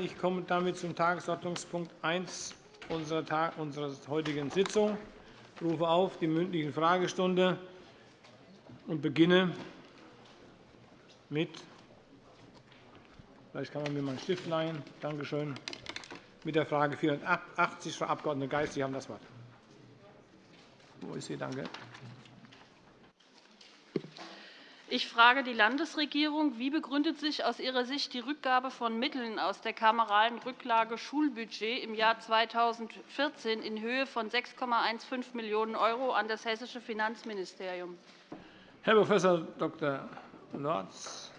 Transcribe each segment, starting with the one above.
Ich komme damit zum Tagesordnungspunkt 1 unserer heutigen Sitzung. Ich rufe auf die mündliche Fragestunde und beginne mit Vielleicht kann man mir mal einen Stift leihen. Danke schön. Mit der Frage 480, Frau Abg. Geis, Sie haben das Wort. Wo ist sie? Danke. Ich frage die Landesregierung. Wie begründet sich aus Ihrer Sicht die Rückgabe von Mitteln aus der kameralen Rücklage Schulbudget im Jahr 2014 in Höhe von 6,15 Millionen € an das Hessische Finanzministerium? Herr Prof. Dr. Lorz.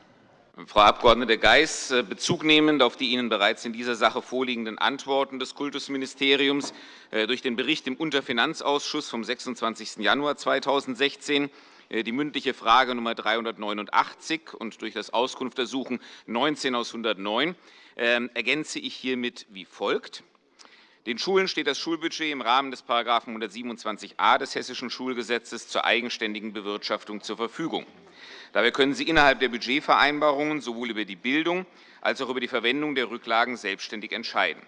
Frau Abg. Geis, äh, Bezug nehmend auf die Ihnen bereits in dieser Sache vorliegenden Antworten des Kultusministeriums äh, durch den Bericht im Unterfinanzausschuss vom 26. Januar 2016 äh, die mündliche Frage Nummer 389 und durch das Auskunftsersuchen 19 aus 109 ähm, ergänze ich hiermit wie folgt. Den Schulen steht das Schulbudget im Rahmen des § 127a des Hessischen Schulgesetzes zur eigenständigen Bewirtschaftung zur Verfügung. Dabei können Sie innerhalb der Budgetvereinbarungen sowohl über die Bildung als auch über die Verwendung der Rücklagen selbstständig entscheiden.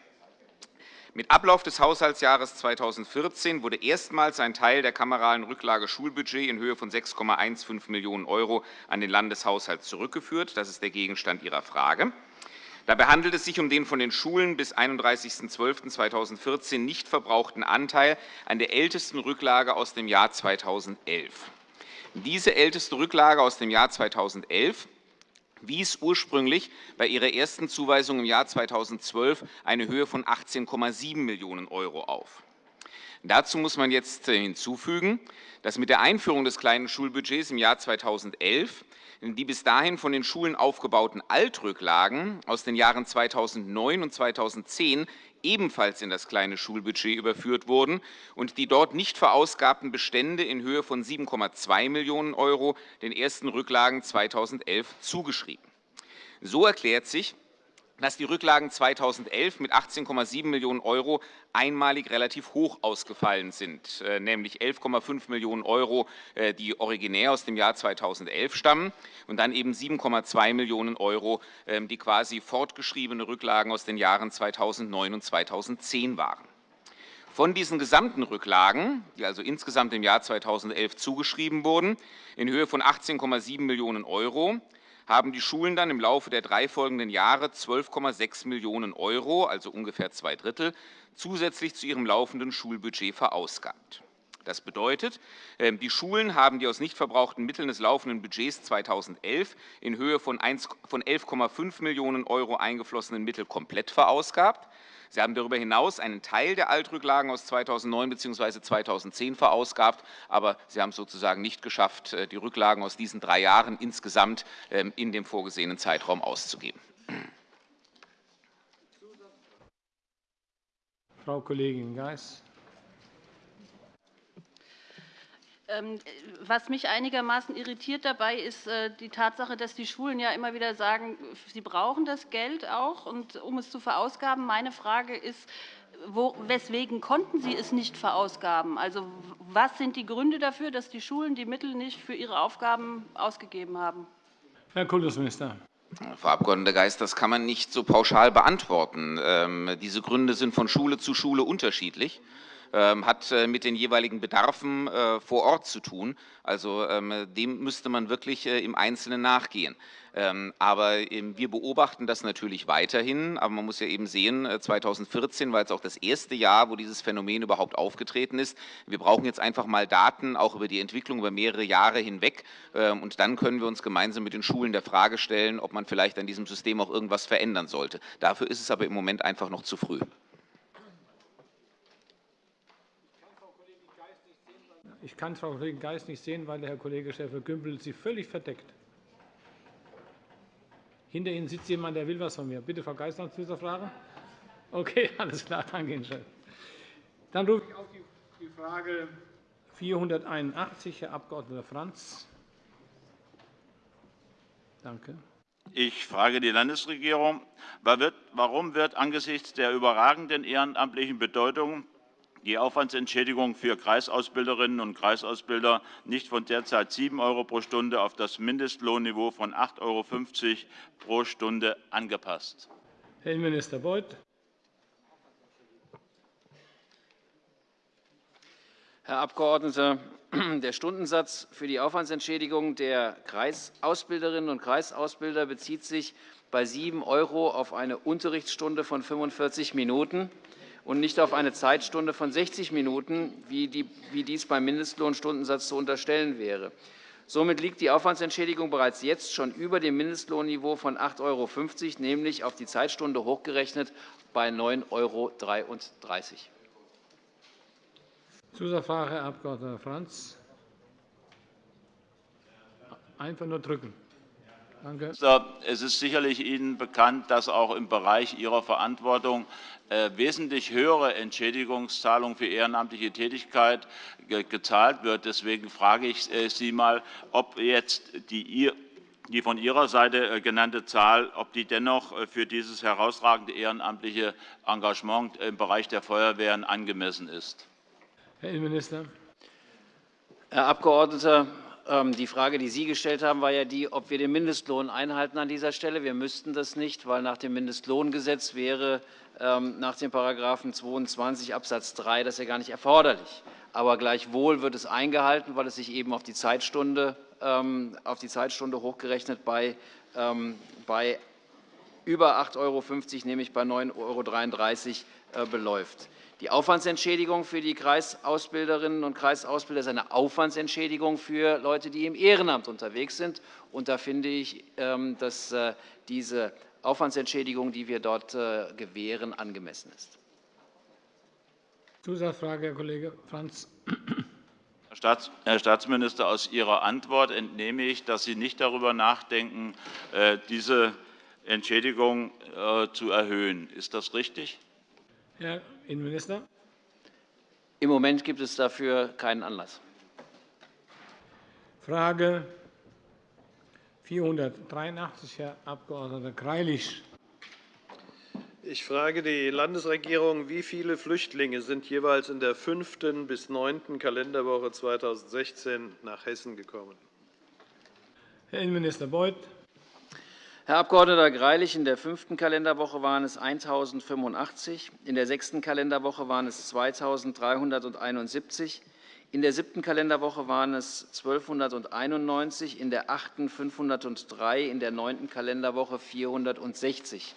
Mit Ablauf des Haushaltsjahres 2014 wurde erstmals ein Teil der kameralen Rücklage Schulbudget in Höhe von 6,15 Millionen € an den Landeshaushalt zurückgeführt. Das ist der Gegenstand Ihrer Frage. Dabei handelt es sich um den von den Schulen bis 31.12.2014 nicht verbrauchten Anteil an der ältesten Rücklage aus dem Jahr 2011. Diese älteste Rücklage aus dem Jahr 2011 wies ursprünglich bei ihrer ersten Zuweisung im Jahr 2012 eine Höhe von 18,7 Millionen € auf. Dazu muss man jetzt hinzufügen, dass mit der Einführung des kleinen Schulbudgets im Jahr 2011 die bis dahin von den Schulen aufgebauten Altrücklagen aus den Jahren 2009 und 2010 ebenfalls in das kleine Schulbudget überführt wurden und die dort nicht verausgabten Bestände in Höhe von 7,2 Millionen € den ersten Rücklagen 2011 zugeschrieben. So erklärt sich, dass die Rücklagen 2011 mit 18,7 Millionen € einmalig relativ hoch ausgefallen sind, äh, nämlich 11,5 Millionen €, äh, die originär aus dem Jahr 2011 stammen, und dann eben 7,2 Millionen €, ähm, die quasi fortgeschriebene Rücklagen aus den Jahren 2009 und 2010 waren. Von diesen gesamten Rücklagen, die also insgesamt im Jahr 2011 zugeschrieben wurden, in Höhe von 18,7 Millionen €, haben die Schulen dann im Laufe der drei folgenden Jahre 12,6 Millionen €, also ungefähr zwei Drittel, zusätzlich zu ihrem laufenden Schulbudget verausgabt. Das bedeutet, ähm, die Schulen haben die aus nicht verbrauchten Mitteln des laufenden Budgets 2011 in Höhe von 11,5 Millionen € eingeflossenen Mittel komplett verausgabt. Sie haben darüber hinaus einen Teil der Altrücklagen aus 2009 bzw. 2010 verausgabt, aber Sie haben es sozusagen nicht geschafft, äh, die Rücklagen aus diesen drei Jahren insgesamt ähm, in dem vorgesehenen Zeitraum auszugeben. Frau Kollegin Geis. Was mich einigermaßen irritiert dabei ist äh, die Tatsache, dass die Schulen ja immer wieder sagen, sie brauchen das Geld auch, um es zu verausgaben. Meine Frage ist, weswegen konnten Sie es nicht verausgaben? Also, was sind die Gründe dafür, dass die Schulen die Mittel nicht für ihre Aufgaben ausgegeben haben? Herr Kultusminister. Frau Abg. Geis, das kann man nicht so pauschal beantworten. Ähm, diese Gründe sind von Schule zu Schule unterschiedlich. Ähm, hat äh, mit den jeweiligen Bedarfen äh, vor Ort zu tun. Also ähm, dem müsste man wirklich äh, im Einzelnen nachgehen. Ähm, aber wir beobachten das natürlich weiterhin. Aber man muss ja eben sehen, 2014 war jetzt auch das erste Jahr, wo dieses Phänomen überhaupt aufgetreten ist. Wir brauchen jetzt einfach mal Daten, auch über die Entwicklung über mehrere Jahre hinweg. Und dann können wir uns gemeinsam mit den Schulen der Frage stellen, ob man vielleicht an diesem System auch irgendwas verändern sollte. Dafür ist es aber im Moment einfach noch zu früh. Ich kann Frau Kollegin Geis nicht sehen, weil der Herr Kollege Schäfer-Gümbel sie völlig verdeckt. Hinter Ihnen sitzt jemand, der will etwas von mir. Bitte, Frau Geis, noch zu dieser Frage? Okay, alles klar. Danke Ihnen schön. Dann rufe ich auf die Frage 481, Herr Abg. Franz. Danke. Ich frage die Landesregierung. Warum wird angesichts der überragenden ehrenamtlichen Bedeutung die Aufwandsentschädigung für Kreisausbilderinnen und Kreisausbilder nicht von derzeit 7 € pro Stunde auf das Mindestlohnniveau von 8,50 € pro Stunde angepasst. Herr Innenminister Beuth. Herr Abgeordneter, der Stundensatz für die Aufwandsentschädigung der Kreisausbilderinnen und Kreisausbilder bezieht sich bei 7 € auf eine Unterrichtsstunde von 45 Minuten und nicht auf eine Zeitstunde von 60 Minuten, wie dies beim Mindestlohnstundensatz zu unterstellen wäre. Somit liegt die Aufwandsentschädigung bereits jetzt schon über dem Mindestlohnniveau von 8,50 €, nämlich auf die Zeitstunde hochgerechnet bei 9,33 €. Zusatzfrage, Herr Abg. Franz. Einfach nur drücken. Danke. Es ist sicherlich Ihnen bekannt, dass auch im Bereich Ihrer Verantwortung äh, wesentlich höhere Entschädigungszahlungen für ehrenamtliche Tätigkeit gezahlt wird. Deswegen frage ich äh, Sie einmal, ob jetzt die die von Ihrer Seite äh, genannte Zahl, ob die dennoch für dieses herausragende ehrenamtliche Engagement im Bereich der Feuerwehren angemessen ist. Herr Innenminister. Herr Abgeordneter, die Frage, die Sie gestellt haben, war ja die, ob wir den Mindestlohn einhalten an dieser Stelle. Wir müssten das nicht, weil nach dem Mindestlohngesetz wäre ähm, nach dem § 22 Abs. 3 das ja gar nicht erforderlich. Aber gleichwohl wird es eingehalten, weil es sich eben auf die Zeitstunde, ähm, auf die Zeitstunde hochgerechnet bei, bei über 8,50 €, nämlich bei 9,33 € äh, beläuft. Die Aufwandsentschädigung für die Kreisausbilderinnen und Kreisausbilder ist eine Aufwandsentschädigung für Leute, die im Ehrenamt unterwegs sind. Und da finde ich, ähm, dass äh, diese Aufwandsentschädigung, die wir dort äh, gewähren, angemessen ist. Zusatzfrage, Herr Kollege Franz. Herr Staatsminister, aus Ihrer Antwort entnehme ich, dass Sie nicht darüber nachdenken, äh, diese Entschädigung zu erhöhen. Ist das richtig? Herr Innenminister. Im Moment gibt es dafür keinen Anlass. Frage 483, Herr Abg. Greilich. Ich frage die Landesregierung, wie viele Flüchtlinge sind jeweils in der fünften bis neunten Kalenderwoche 2016 nach Hessen gekommen? Herr Innenminister Beuth. Herr Abg. Greilich, in der fünften Kalenderwoche waren es 1.085, in der sechsten Kalenderwoche waren es 2.371, in der siebten Kalenderwoche waren es 1.291, in der achten 503, in der neunten Kalenderwoche 460.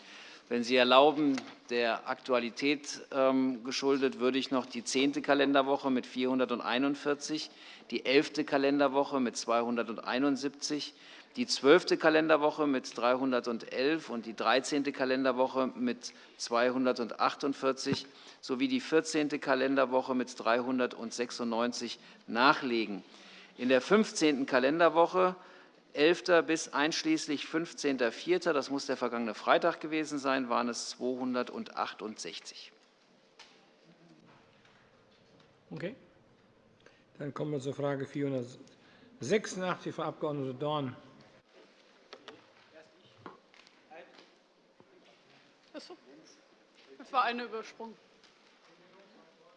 Wenn Sie erlauben, der Aktualität ähm, geschuldet, würde ich noch die zehnte Kalenderwoche mit 441, die elfte Kalenderwoche mit 271, die zwölfte Kalenderwoche mit 311 und die 13. Kalenderwoche mit 248 sowie die 14. Kalenderwoche mit 396 nachlegen. In der 15. Kalenderwoche 11. bis einschließlich 15.04., das muss der vergangene Freitag gewesen sein, waren es 268. Okay. Dann kommen wir zur Frage 486, Frau Abg. Dorn. Das war eine Übersprung.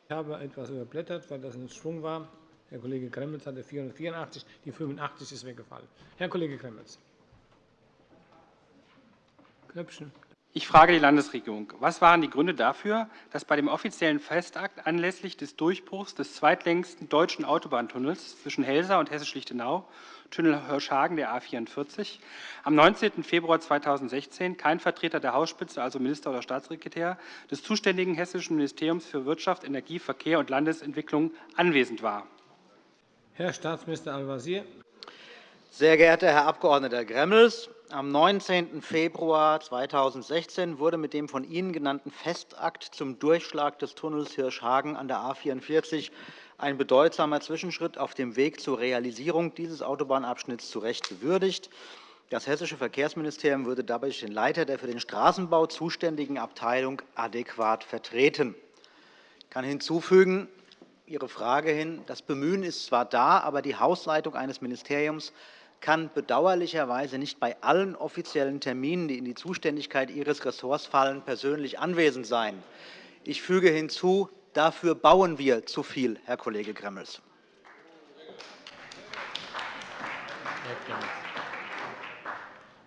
Ich habe etwas überblättert, weil das ein Schwung war. Herr Kollege Gremmels hatte 484, die 85 ist weggefallen. Herr Kollege Gremmels. Knöpfchen. Ich frage die Landesregierung. Was waren die Gründe dafür, dass bei dem offiziellen Festakt anlässlich des Durchbruchs des zweitlängsten deutschen Autobahntunnels zwischen Helsa und Hessisch-Lichtenau Tunnel Hirschhagen der A 44, am 19. Februar 2016 kein Vertreter der Hausspitze, also Minister oder Staatssekretär, des zuständigen Hessischen Ministeriums für Wirtschaft, Energie, Verkehr und Landesentwicklung anwesend war. Herr Staatsminister Al-Wazir. Sehr geehrter Herr Abg. Gremmels, am 19. Februar 2016 wurde mit dem von Ihnen genannten Festakt zum Durchschlag des Tunnels Hirschhagen an der A 44 ein bedeutsamer Zwischenschritt auf dem Weg zur Realisierung dieses Autobahnabschnitts zu Recht gewürdigt. Das Hessische Verkehrsministerium würde dabei den Leiter der für den Straßenbau zuständigen Abteilung adäquat vertreten. Ich kann hinzufügen, Ihre Frage hin, das Bemühen ist zwar da, aber die Hausleitung eines Ministeriums kann bedauerlicherweise nicht bei allen offiziellen Terminen, die in die Zuständigkeit Ihres Ressorts fallen, persönlich anwesend sein. Ich füge hinzu, Dafür bauen wir zu viel, Herr Kollege Gremmels.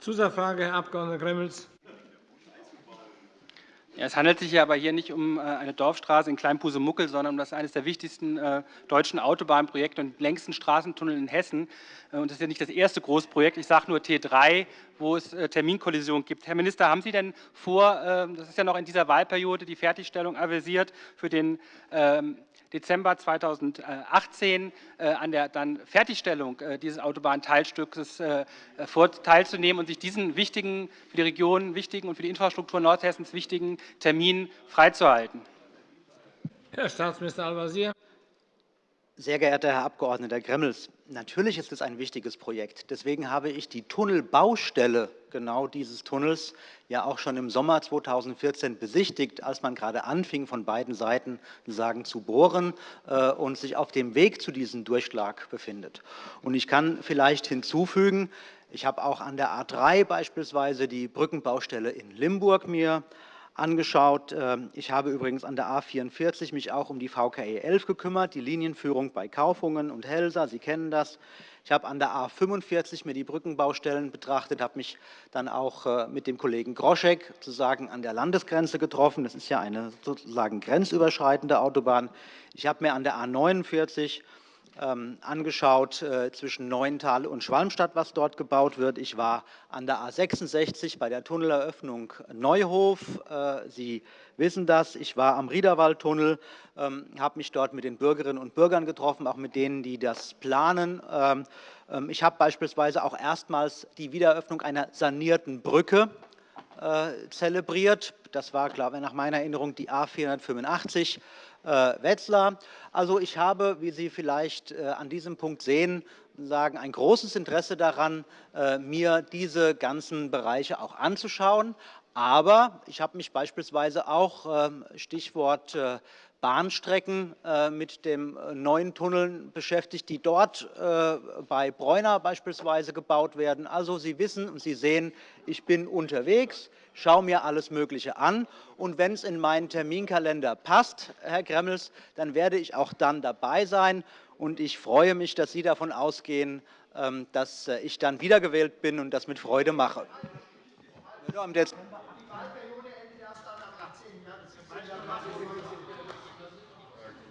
Zusatzfrage, Herr Abg. Gremmels. Es handelt sich ja aber hier nicht um äh, eine Dorfstraße in Kleinpusemuckel, sondern um das eines der wichtigsten äh, deutschen Autobahnprojekte und längsten Straßentunnel in Hessen. Äh, und das ist ja nicht das erste Großprojekt. Ich sage nur T3, wo es Terminkollisionen gibt. Herr Minister, haben Sie denn vor, ähm, das ist ja noch in dieser Wahlperiode, die Fertigstellung avisiert für den ähm, Dezember 2018 an der dann Fertigstellung dieses Autobahnteilstücks teilzunehmen und sich diesen wichtigen, für die Region wichtigen und für die Infrastruktur Nordhessens wichtigen Termin freizuhalten. Herr Staatsminister Al-Wazir. Sehr geehrter Herr Abg. Gremmels, natürlich ist es ein wichtiges Projekt. Deswegen habe ich die Tunnelbaustelle genau dieses Tunnels ja auch schon im Sommer 2014 besichtigt, als man gerade anfing, von beiden Seiten sagen, zu bohren äh, und sich auf dem Weg zu diesem Durchschlag befindet. Und ich kann vielleicht hinzufügen, ich habe auch an der A 3 beispielsweise die Brückenbaustelle in Limburg mir angeschaut. Ähm, ich habe übrigens an der A 44 mich auch um die VKE 11 gekümmert, die Linienführung bei Kaufungen und Helsa. Sie kennen das. Ich habe an der A 45 mir die Brückenbaustellen betrachtet, habe mich dann auch äh, mit dem Kollegen Groschek sozusagen an der Landesgrenze getroffen. Das ist ja eine sozusagen grenzüberschreitende Autobahn. Ich habe mir an der A 49 ähm, angeschaut äh, zwischen Neuental und Schwalmstadt, was dort gebaut wird. Ich war an der A 66 bei der Tunneleröffnung Neuhof. Äh, Sie wissen das. Ich war am Riederwaldtunnel, ähm, habe mich dort mit den Bürgerinnen und Bürgern getroffen, auch mit denen, die das planen. Ähm, ich habe beispielsweise auch erstmals die Wiedereröffnung einer sanierten Brücke zelebriert. Das war, glaube ich, nach meiner Erinnerung die A 485 äh, Wetzlar. Also ich habe, wie Sie vielleicht äh, an diesem Punkt sehen, sagen, ein großes Interesse daran, äh, mir diese ganzen Bereiche auch anzuschauen. Aber ich habe mich beispielsweise auch, ähm, Stichwort Bahnstrecken mit dem neuen Tunneln beschäftigt, die dort bei Bräuner beispielsweise gebaut werden. Also Sie wissen und Sie sehen, ich bin unterwegs schaue mir alles Mögliche an. Und wenn es in meinen Terminkalender passt, Herr Gremmels, dann werde ich auch dann dabei sein. Und ich freue mich, dass Sie davon ausgehen, ähm, dass äh, ich dann wiedergewählt bin und das mit Freude mache.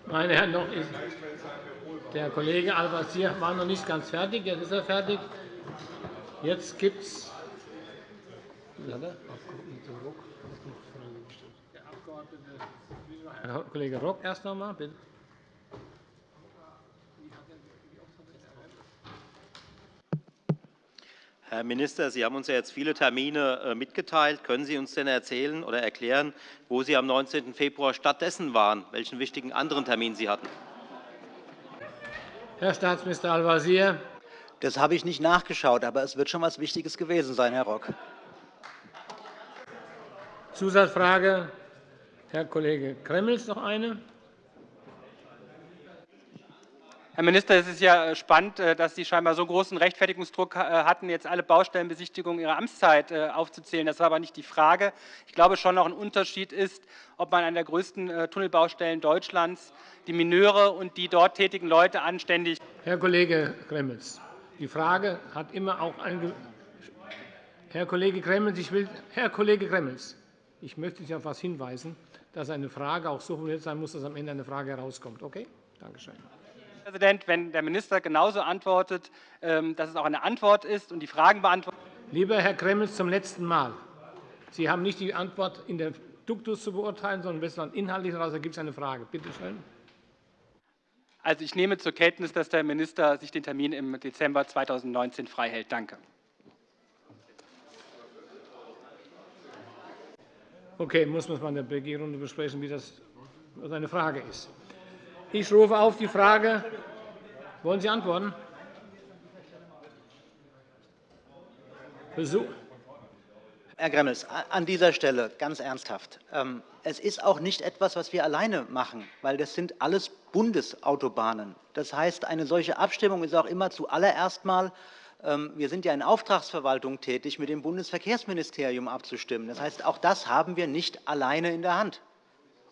Meine Herren, noch ist der Kollege Al-Wazir war noch nicht ganz fertig. Jetzt ist er fertig. Jetzt gibt es Herr Kollege Rock erst noch einmal, bitte. Herr Minister, Sie haben uns ja jetzt viele Termine äh, mitgeteilt. Können Sie uns denn erzählen oder erklären, wo Sie am 19. Februar stattdessen waren, welchen wichtigen anderen Termin Sie hatten? Herr Staatsminister Al-Wazir. Das habe ich nicht nachgeschaut, aber es wird schon etwas Wichtiges gewesen sein, Herr Rock. Zusatzfrage, Herr Kollege Gremmels, noch eine. Herr Minister, es ist ja spannend, äh, dass Sie scheinbar so großen Rechtfertigungsdruck äh, hatten, jetzt alle Baustellenbesichtigungen Ihrer Amtszeit äh, aufzuzählen. Das war aber nicht die Frage. Ich glaube schon noch ein Unterschied ist, ob man an der größten Tunnelbaustellen Deutschlands die Mineure und die dort tätigen Leute anständig. Herr Kollege Gremmels, die Frage hat immer auch ein. Herr Kollege Gremmels, ich will, Herr Kollege Gremmels, ich möchte Sie auf etwas hinweisen, dass eine Frage auch so formuliert sein muss, dass am Ende eine Frage herauskommt. Okay? Danke schön. Herr Präsident, wenn der Minister genauso antwortet, ähm, dass es auch eine Antwort ist und die Fragen beantwortet. Lieber Herr Gremmels, zum letzten Mal. Sie haben nicht die Antwort in der Duktus zu beurteilen, sondern besser inhaltlich daraus gibt es eine Frage. Bitte schön. Also, ich nehme zur Kenntnis, dass der Minister sich den Termin im Dezember 2019 freihält. Danke. Okay, muss man in der BG-Runde besprechen, wie das seine Frage ist. Ich rufe auf die Frage. Wollen Sie antworten? Versuch. Herr Gremmels, an dieser Stelle ganz ernsthaft. Ähm, es ist auch nicht etwas, was wir alleine machen, weil das sind alles Bundesautobahnen. Das heißt, eine solche Abstimmung ist auch immer zuallererst mal ähm, wir sind ja in Auftragsverwaltung tätig, mit dem Bundesverkehrsministerium abzustimmen. Das heißt, auch das haben wir nicht alleine in der Hand.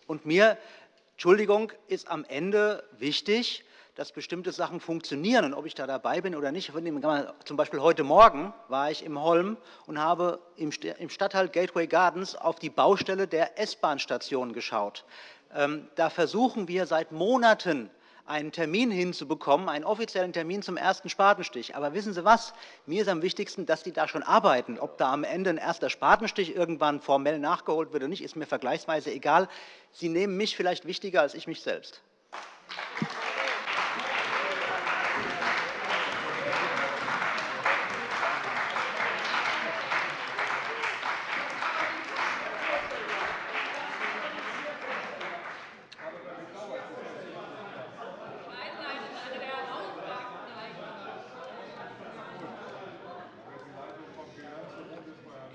Und mir, Entschuldigung, ist am Ende wichtig, dass bestimmte Sachen funktionieren und ob ich da dabei bin oder nicht. Zum Beispiel heute Morgen war ich im Holm und habe im Stadtteil Gateway Gardens auf die Baustelle der S-Bahn-Station geschaut. Ähm, da versuchen wir seit Monaten, einen Termin hinzubekommen, einen offiziellen Termin zum ersten Spatenstich. Aber wissen Sie was? Mir ist am wichtigsten, dass die da schon arbeiten. Ob da am Ende ein erster Spatenstich irgendwann formell nachgeholt wird oder nicht, ist mir vergleichsweise egal. Sie nehmen mich vielleicht wichtiger als ich mich selbst.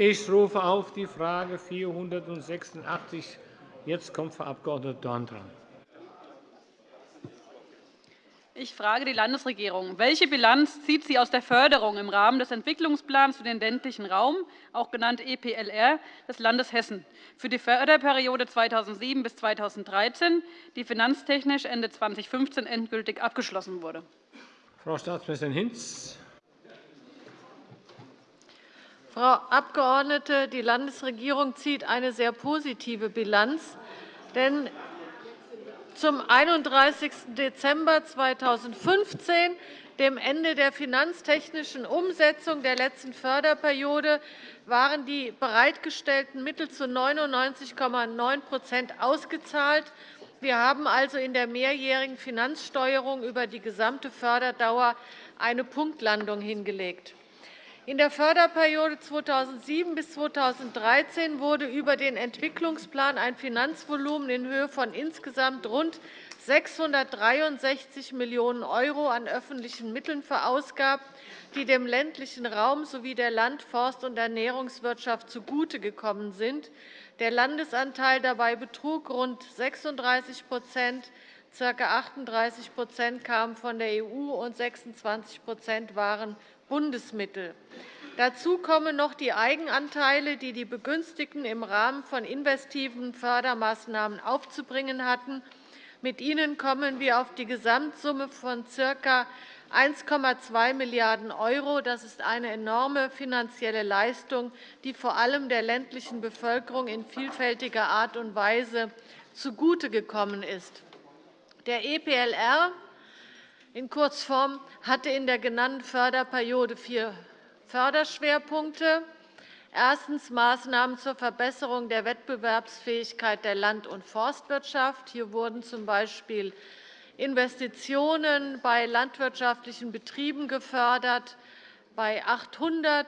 Ich rufe auf die Frage 486. Jetzt kommt Frau Abg. Dorn dran. Ich frage die Landesregierung. Welche Bilanz zieht sie aus der Förderung im Rahmen des Entwicklungsplans für den ländlichen Raum, auch genannt EPLR, des Landes Hessen, für die Förderperiode 2007 bis 2013, die finanztechnisch Ende 2015 endgültig abgeschlossen wurde? Frau Staatsministerin Hinz. Frau Abgeordnete, die Landesregierung zieht eine sehr positive Bilanz. Denn zum 31. Dezember 2015, dem Ende der finanztechnischen Umsetzung der letzten Förderperiode, waren die bereitgestellten Mittel zu 99,9% ausgezahlt. Wir haben also in der mehrjährigen Finanzsteuerung über die gesamte Förderdauer eine Punktlandung hingelegt. In der Förderperiode 2007 bis 2013 wurde über den Entwicklungsplan ein Finanzvolumen in Höhe von insgesamt rund 663 Millionen € an öffentlichen Mitteln verausgabt, die dem ländlichen Raum sowie der Land-, Forst- und Ernährungswirtschaft zugutegekommen sind. Der Landesanteil dabei betrug rund 36% ca. 38% kamen von der EU und 26% waren Bundesmittel. Dazu kommen noch die Eigenanteile, die die Begünstigten im Rahmen von investiven Fördermaßnahmen aufzubringen hatten. Mit ihnen kommen wir auf die Gesamtsumme von ca. 1,2 Milliarden €. Das ist eine enorme finanzielle Leistung, die vor allem der ländlichen Bevölkerung in vielfältiger Art und Weise zugutegekommen ist. Der EPLR in Kurzform hatte in der genannten Förderperiode vier Förderschwerpunkte. Erstens Maßnahmen zur Verbesserung der Wettbewerbsfähigkeit der Land- und Forstwirtschaft. Hier wurden z.B. Investitionen bei landwirtschaftlichen Betrieben gefördert, bei 800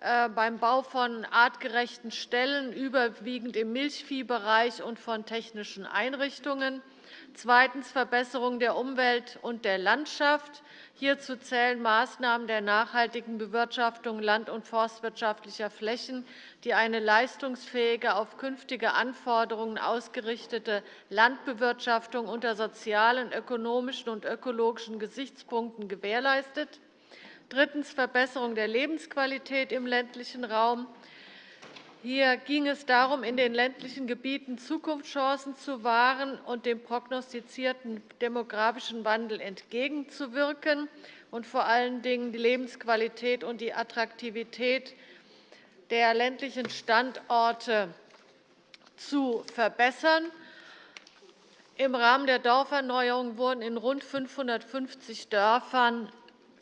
äh, beim Bau von artgerechten Ställen, überwiegend im Milchviehbereich und von technischen Einrichtungen. Zweitens Verbesserung der Umwelt und der Landschaft. Hierzu zählen Maßnahmen der nachhaltigen Bewirtschaftung land- und forstwirtschaftlicher Flächen, die eine leistungsfähige, auf künftige Anforderungen ausgerichtete Landbewirtschaftung unter sozialen, ökonomischen und ökologischen Gesichtspunkten gewährleistet. Drittens Verbesserung der Lebensqualität im ländlichen Raum. Hier ging es darum, in den ländlichen Gebieten Zukunftschancen zu wahren und dem prognostizierten demografischen Wandel entgegenzuwirken und vor allen Dingen die Lebensqualität und die Attraktivität der ländlichen Standorte zu verbessern. Im Rahmen der Dorferneuerung wurden in rund 550 Dörfern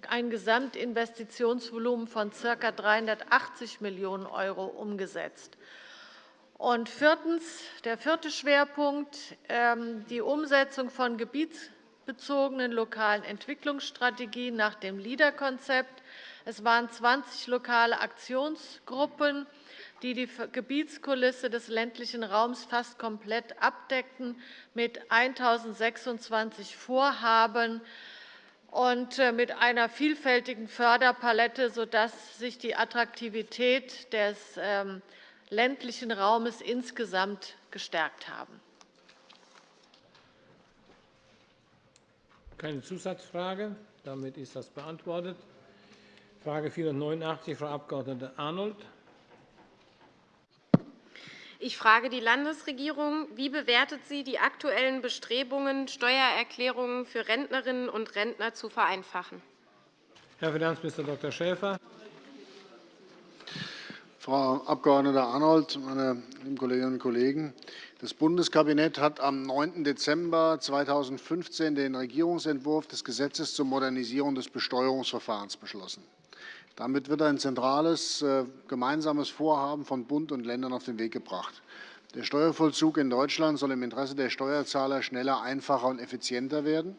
ein Gesamtinvestitionsvolumen von ca. 380 Millionen € umgesetzt. Und viertens, der vierte Schwerpunkt, ähm, die Umsetzung von gebietsbezogenen lokalen Entwicklungsstrategien nach dem LEADER-Konzept. Es waren 20 lokale Aktionsgruppen, die die Gebietskulisse des ländlichen Raums fast komplett abdeckten, mit 1.026 Vorhaben und äh, mit einer vielfältigen Förderpalette, sodass sich die Attraktivität des ähm, ländlichen Raumes insgesamt gestärkt haben. Keine Zusatzfrage. Damit ist das beantwortet. Frage 489, Frau Abg. Arnold. Ich frage die Landesregierung, wie bewertet sie die aktuellen Bestrebungen, Steuererklärungen für Rentnerinnen und Rentner zu vereinfachen? Herr Finanzminister Dr. Schäfer. Frau Abg. Arnold, meine lieben Kolleginnen und Kollegen! Das Bundeskabinett hat am 9. Dezember 2015 den Regierungsentwurf des Gesetzes zur Modernisierung des Besteuerungsverfahrens beschlossen. Damit wird ein zentrales äh, gemeinsames Vorhaben von Bund und Ländern auf den Weg gebracht. Der Steuervollzug in Deutschland soll im Interesse der Steuerzahler schneller, einfacher und effizienter werden.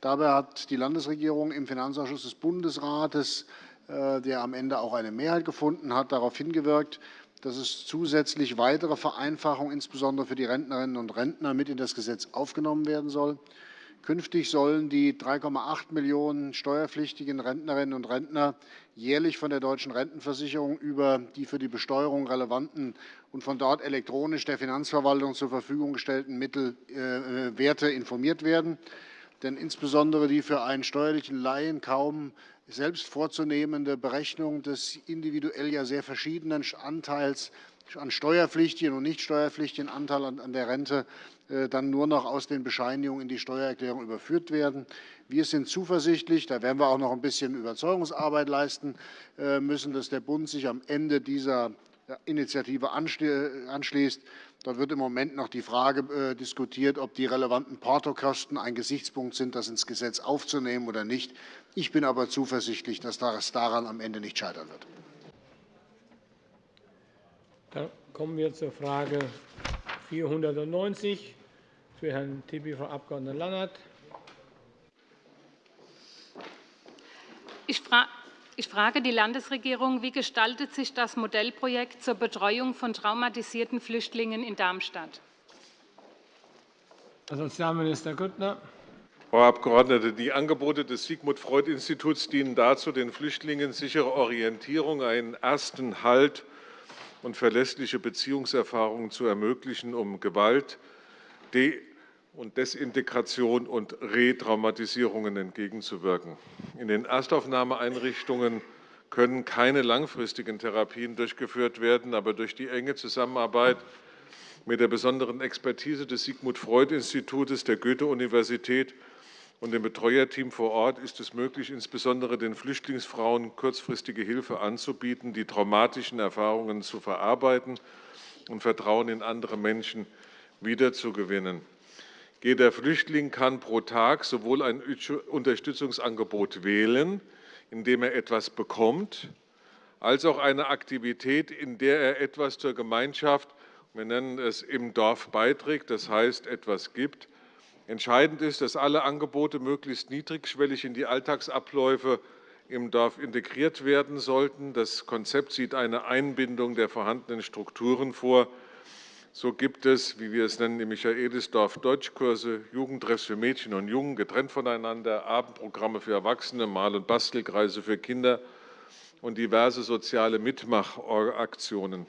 Dabei hat die Landesregierung im Finanzausschuss des Bundesrates, äh, der am Ende auch eine Mehrheit gefunden hat, darauf hingewirkt, dass es zusätzlich weitere Vereinfachungen, insbesondere für die Rentnerinnen und Rentner, mit in das Gesetz aufgenommen werden soll. Künftig sollen die 3,8 Millionen steuerpflichtigen Rentnerinnen und Rentner jährlich von der Deutschen Rentenversicherung über die für die Besteuerung relevanten und von dort elektronisch der Finanzverwaltung zur Verfügung gestellten Mittelwerte äh, informiert werden. Denn insbesondere die für einen steuerlichen Laien kaum selbst vorzunehmende Berechnung des individuell ja sehr verschiedenen Anteils an steuerpflichtigen und nicht steuerpflichtigen Anteil an der Rente äh, dann nur noch aus den Bescheinigungen in die Steuererklärung überführt werden. Wir sind zuversichtlich, da werden wir auch noch ein bisschen Überzeugungsarbeit leisten äh, müssen, dass der Bund sich am Ende dieser Initiative anschließt. Da wird im Moment noch die Frage äh, diskutiert, ob die relevanten Portokosten ein Gesichtspunkt sind, das ins Gesetz aufzunehmen oder nicht. Ich bin aber zuversichtlich, dass das daran am Ende nicht scheitern wird. Dann kommen wir zur Frage 490 für Herrn Tibi, Frau Abg. Lannert. Ich frage die Landesregierung, wie gestaltet sich das Modellprojekt zur Betreuung von traumatisierten Flüchtlingen in Darmstadt? Herr Sozialminister Grüttner. Frau Abgeordnete, die Angebote des Sigmund-Freud-Instituts dienen dazu, den Flüchtlingen sichere Orientierung, einen ersten Halt und verlässliche Beziehungserfahrungen zu ermöglichen, um Gewalt, De- und Desintegration und Retraumatisierungen entgegenzuwirken. In den Erstaufnahmeeinrichtungen können keine langfristigen Therapien durchgeführt werden, aber durch die enge Zusammenarbeit mit der besonderen Expertise des Sigmund Freud Institutes der Goethe-Universität und dem Betreuerteam vor Ort ist es möglich, insbesondere den Flüchtlingsfrauen kurzfristige Hilfe anzubieten, die traumatischen Erfahrungen zu verarbeiten und Vertrauen in andere Menschen wiederzugewinnen. Jeder Flüchtling kann pro Tag sowohl ein Unterstützungsangebot wählen, in dem er etwas bekommt, als auch eine Aktivität, in der er etwas zur Gemeinschaft, wir nennen es im Dorf beiträgt, das heißt etwas gibt, Entscheidend ist, dass alle Angebote möglichst niedrigschwellig in die Alltagsabläufe im Dorf integriert werden sollten. Das Konzept sieht eine Einbindung der vorhandenen Strukturen vor. So gibt es, wie wir es nennen, im Michaelisdorf Deutschkurse, Jugendtreffs für Mädchen und Jungen getrennt voneinander, Abendprogramme für Erwachsene, Mal- und Bastelkreise für Kinder und diverse soziale Mitmachaktionen.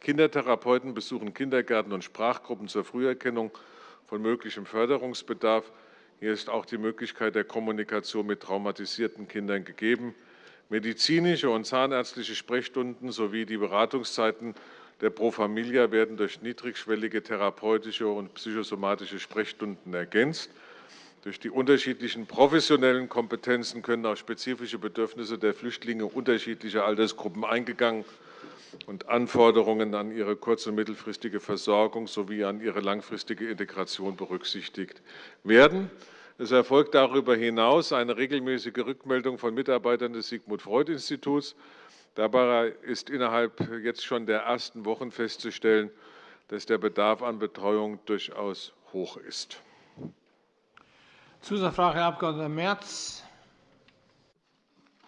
Kindertherapeuten besuchen Kindergärten und Sprachgruppen zur Früherkennung von möglichem Förderungsbedarf. Hier ist auch die Möglichkeit der Kommunikation mit traumatisierten Kindern gegeben. Medizinische und zahnärztliche Sprechstunden sowie die Beratungszeiten der Pro Familia werden durch niedrigschwellige therapeutische und psychosomatische Sprechstunden ergänzt. Durch die unterschiedlichen professionellen Kompetenzen können auch spezifische Bedürfnisse der Flüchtlinge unterschiedlicher Altersgruppen eingegangen und Anforderungen an ihre kurz- und mittelfristige Versorgung sowie an ihre langfristige Integration berücksichtigt werden. Es erfolgt darüber hinaus eine regelmäßige Rückmeldung von Mitarbeitern des Sigmund Freud Instituts. Dabei ist innerhalb jetzt schon der ersten Wochen festzustellen, dass der Bedarf an Betreuung durchaus hoch ist. Zusatzfrage, Herr Abg. Merz.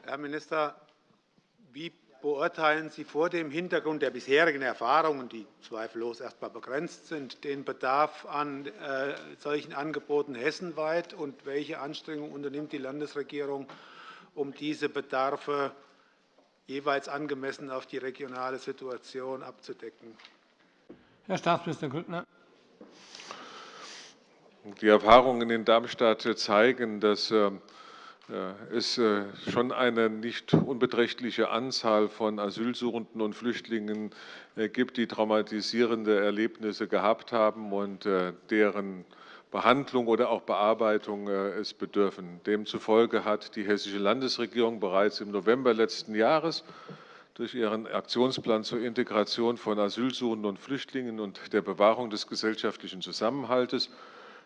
Herr Minister, wie beurteilen Sie vor dem Hintergrund der bisherigen Erfahrungen, die zweifellos erst einmal begrenzt sind, den Bedarf an äh, solchen Angeboten hessenweit, und welche Anstrengungen unternimmt die Landesregierung, um diese Bedarfe jeweils angemessen auf die regionale Situation abzudecken? Herr Staatsminister Grüttner. Die Erfahrungen in Darmstadt zeigen, dass ähm, es äh, schon eine nicht unbeträchtliche Anzahl von Asylsuchenden und Flüchtlingen äh, gibt, die traumatisierende Erlebnisse gehabt haben und äh, deren Behandlung oder auch Bearbeitung es bedürfen. Demzufolge hat die Hessische Landesregierung bereits im November letzten Jahres durch ihren Aktionsplan zur Integration von Asylsuchenden und Flüchtlingen und der Bewahrung des gesellschaftlichen Zusammenhalts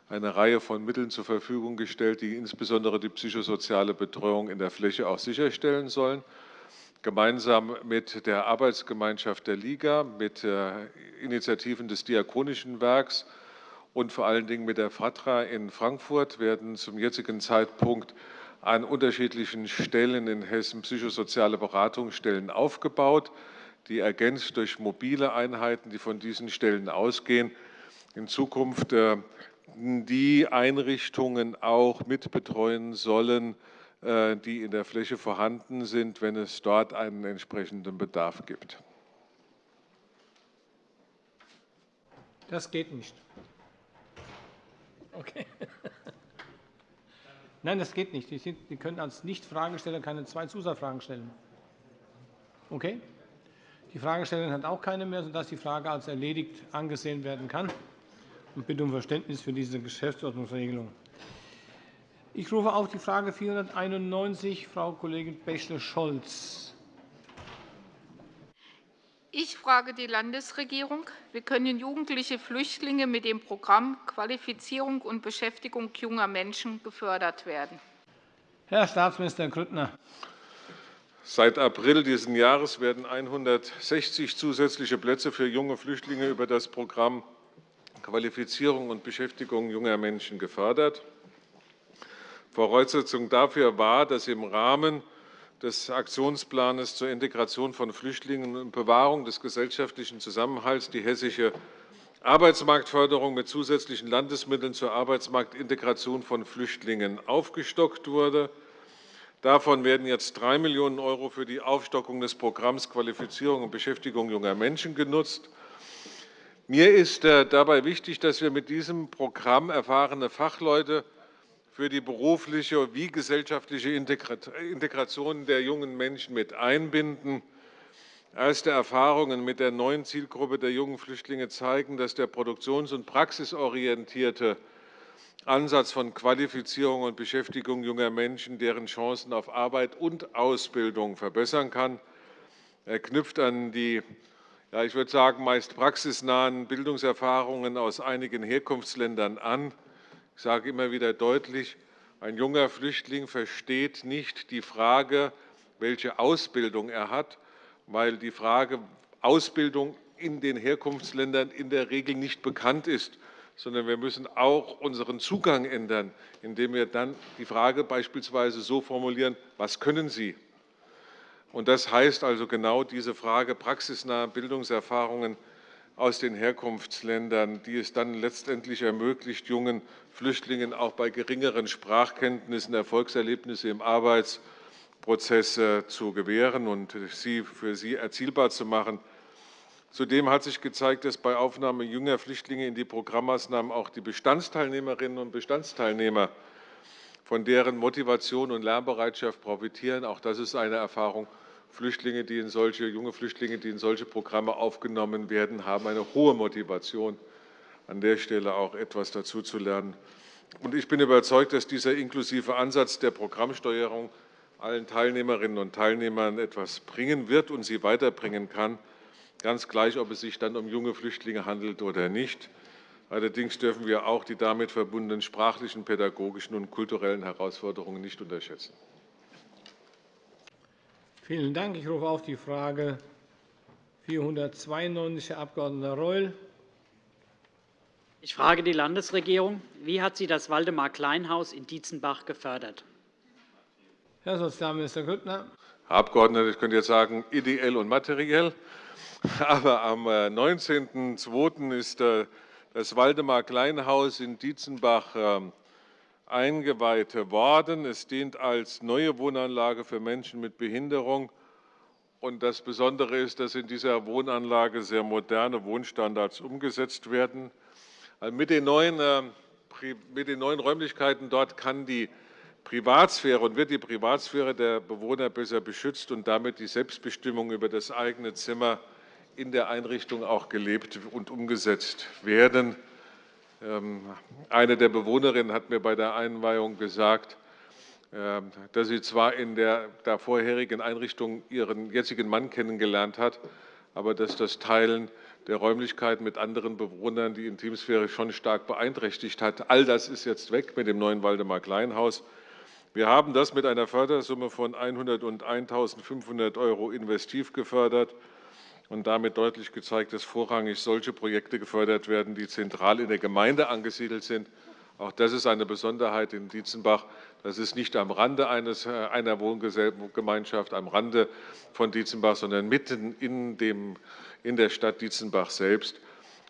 eine Reihe von Mitteln zur Verfügung gestellt, die insbesondere die psychosoziale Betreuung in der Fläche auch sicherstellen sollen. Gemeinsam mit der Arbeitsgemeinschaft der Liga, mit Initiativen des Diakonischen Werks und vor allen Dingen mit der FATRA in Frankfurt werden zum jetzigen Zeitpunkt an unterschiedlichen Stellen in Hessen psychosoziale Beratungsstellen aufgebaut, die ergänzt durch mobile Einheiten, die von diesen Stellen ausgehen, in Zukunft die Einrichtungen auch mitbetreuen sollen, äh, die in der Fläche vorhanden sind, wenn es dort einen entsprechenden Bedarf gibt. Das geht nicht. Okay. Nein, das geht nicht. Sie, können als Nicht-Fragesteller keine zwei Zusatzfragen stellen. Okay? Die Fragestellerin hat auch keine mehr, sodass die Frage als erledigt angesehen werden kann und bitte um Verständnis für diese Geschäftsordnungsregelung. Ich rufe auf die Frage 491, Frau Kollegin Bächle-Scholz. Ich frage die Landesregierung. Wie können jugendliche Flüchtlinge mit dem Programm Qualifizierung und Beschäftigung junger Menschen gefördert werden? Herr Staatsminister Grüttner. Seit April dieses Jahres werden 160 zusätzliche Plätze für junge Flüchtlinge über das Programm Qualifizierung und Beschäftigung junger Menschen gefördert. Voraussetzung dafür war, dass im Rahmen des Aktionsplans zur Integration von Flüchtlingen und Bewahrung des gesellschaftlichen Zusammenhalts die hessische Arbeitsmarktförderung mit zusätzlichen Landesmitteln zur Arbeitsmarktintegration von Flüchtlingen aufgestockt wurde. Davon werden jetzt 3 Millionen € für die Aufstockung des Programms Qualifizierung und Beschäftigung junger Menschen genutzt. Mir ist äh, dabei wichtig, dass wir mit diesem Programm erfahrene Fachleute für die berufliche wie gesellschaftliche Integration der jungen Menschen mit einbinden. Erste Erfahrungen mit der neuen Zielgruppe der jungen Flüchtlinge zeigen, dass der produktions- und praxisorientierte Ansatz von Qualifizierung und Beschäftigung junger Menschen deren Chancen auf Arbeit und Ausbildung verbessern kann. Er knüpft an die ja, ich würde sagen, meist praxisnahen Bildungserfahrungen aus einigen Herkunftsländern an. Ich sage immer wieder deutlich, ein junger Flüchtling versteht nicht die Frage, welche Ausbildung er hat, weil die Frage Ausbildung in den Herkunftsländern in der Regel nicht bekannt ist, sondern wir müssen auch unseren Zugang ändern, indem wir dann die Frage beispielsweise so formulieren, was können Sie? Und das heißt also genau diese Frage praxisnahe Bildungserfahrungen aus den Herkunftsländern, die es dann letztendlich ermöglicht, jungen Flüchtlingen auch bei geringeren Sprachkenntnissen Erfolgserlebnisse im Arbeitsprozess zu gewähren und sie für sie erzielbar zu machen. Zudem hat sich gezeigt, dass bei Aufnahme junger Flüchtlinge in die Programmmaßnahmen auch die Bestandsteilnehmerinnen und Bestandsteilnehmer von deren Motivation und Lernbereitschaft profitieren. Auch das ist eine Erfahrung, Flüchtlinge, die in solche, junge Flüchtlinge, die in solche Programme aufgenommen werden, haben eine hohe Motivation, an der Stelle auch etwas dazu zu lernen. Und ich bin überzeugt, dass dieser inklusive Ansatz der Programmsteuerung allen Teilnehmerinnen und Teilnehmern etwas bringen wird und sie weiterbringen kann, ganz gleich, ob es sich dann um junge Flüchtlinge handelt oder nicht. Allerdings dürfen wir auch die damit verbundenen sprachlichen, pädagogischen und kulturellen Herausforderungen nicht unterschätzen. Vielen Dank. Ich rufe auf die Frage 492, Herr Abg. Reul. Ich frage die Landesregierung. Wie hat sie das Waldemar-Kleinhaus in Dietzenbach gefördert? Herr Sozialminister Grüttner. Herr Abgeordneter, ich könnte jetzt sagen, ideell und materiell. Aber am 19.02. Äh, ist äh, das Waldemar-Kleinhaus in Dietzenbach eingeweiht worden. Es dient als neue Wohnanlage für Menschen mit Behinderung. Und das Besondere ist, dass in dieser Wohnanlage sehr moderne Wohnstandards umgesetzt werden. Mit den neuen, äh, mit den neuen Räumlichkeiten dort kann die Privatsphäre und wird die Privatsphäre der Bewohner besser beschützt und damit die Selbstbestimmung über das eigene Zimmer in der Einrichtung auch gelebt und umgesetzt werden. Ähm, eine der Bewohnerinnen hat mir bei der Einweihung gesagt, ähm, dass sie zwar in der vorherigen Einrichtung ihren jetzigen Mann kennengelernt hat, aber dass das Teilen der Räumlichkeiten mit anderen Bewohnern die Intimsphäre schon stark beeinträchtigt hat. All das ist jetzt weg mit dem neuen Waldemar-Kleinhaus. Wir haben das mit einer Fördersumme von 101.500 € investiv gefördert und damit deutlich gezeigt, dass vorrangig solche Projekte gefördert werden, die zentral in der Gemeinde angesiedelt sind. Auch das ist eine Besonderheit in Dietzenbach. Das ist nicht am Rande eines, äh, einer Wohngemeinschaft, am Rande von Dietzenbach, sondern mitten in, dem, in der Stadt Dietzenbach selbst.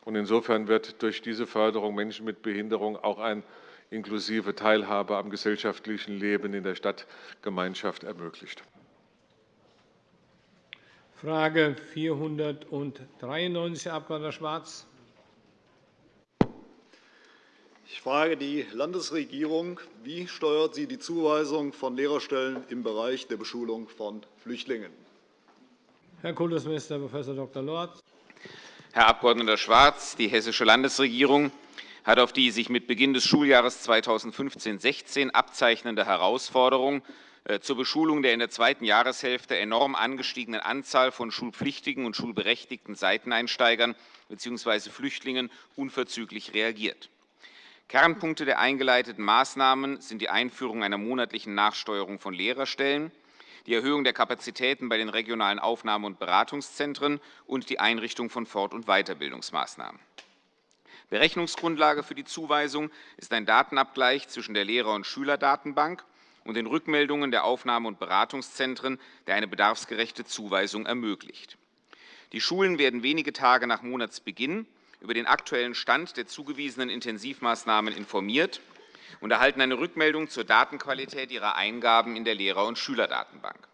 Und insofern wird durch diese Förderung Menschen mit Behinderung auch eine inklusive Teilhabe am gesellschaftlichen Leben in der Stadtgemeinschaft ermöglicht. Frage 493, Herr Abg. Schwarz. Ich frage die Landesregierung. Wie steuert sie die Zuweisung von Lehrerstellen im Bereich der Beschulung von Flüchtlingen? Herr Kultusminister Prof. Dr. Lorz. Herr Abg. Schwarz, die Hessische Landesregierung hat auf die sich mit Beginn des Schuljahres 2015-16 abzeichnende Herausforderung äh, zur Beschulung der in der zweiten Jahreshälfte enorm angestiegenen Anzahl von schulpflichtigen und schulberechtigten Seiteneinsteigern bzw. Flüchtlingen unverzüglich reagiert. Kernpunkte der eingeleiteten Maßnahmen sind die Einführung einer monatlichen Nachsteuerung von Lehrerstellen, die Erhöhung der Kapazitäten bei den regionalen Aufnahme- und Beratungszentren und die Einrichtung von Fort- und Weiterbildungsmaßnahmen. Berechnungsgrundlage für die Zuweisung ist ein Datenabgleich zwischen der Lehrer- und Schülerdatenbank und den Rückmeldungen der Aufnahme- und Beratungszentren, der eine bedarfsgerechte Zuweisung ermöglicht. Die Schulen werden wenige Tage nach Monatsbeginn über den aktuellen Stand der zugewiesenen Intensivmaßnahmen informiert und erhalten eine Rückmeldung zur Datenqualität ihrer Eingaben in der Lehrer- und Schülerdatenbank.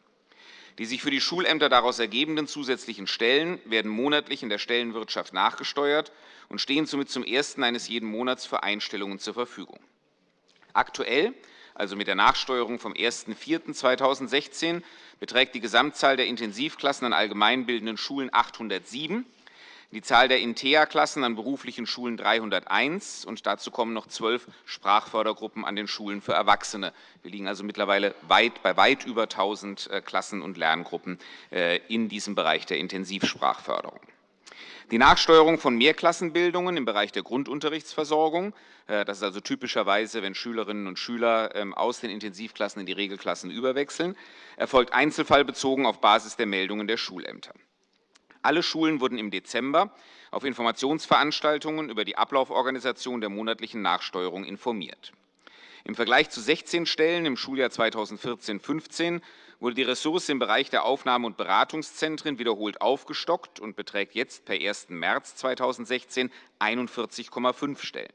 Die sich für die Schulämter daraus ergebenden zusätzlichen Stellen werden monatlich in der Stellenwirtschaft nachgesteuert und stehen somit zum ersten eines jeden Monats für Einstellungen zur Verfügung. Aktuell also mit der Nachsteuerung vom 01.04.2016, beträgt die Gesamtzahl der Intensivklassen an allgemeinbildenden Schulen 807, die Zahl der InTEA-Klassen an beruflichen Schulen 301 und dazu kommen noch zwölf Sprachfördergruppen an den Schulen für Erwachsene. Wir liegen also mittlerweile weit, bei weit über 1.000 äh, Klassen und Lerngruppen äh, in diesem Bereich der Intensivsprachförderung. Die Nachsteuerung von Mehrklassenbildungen im Bereich der Grundunterrichtsversorgung, äh, das ist also typischerweise, wenn Schülerinnen und Schüler ähm, aus den Intensivklassen in die Regelklassen überwechseln, erfolgt einzelfallbezogen auf Basis der Meldungen der Schulämter. Alle Schulen wurden im Dezember auf Informationsveranstaltungen über die Ablauforganisation der monatlichen Nachsteuerung informiert. Im Vergleich zu 16 Stellen im Schuljahr 2014-15 wurde die Ressource im Bereich der Aufnahme- und Beratungszentren wiederholt aufgestockt und beträgt jetzt per 1. März 2016 41,5 Stellen.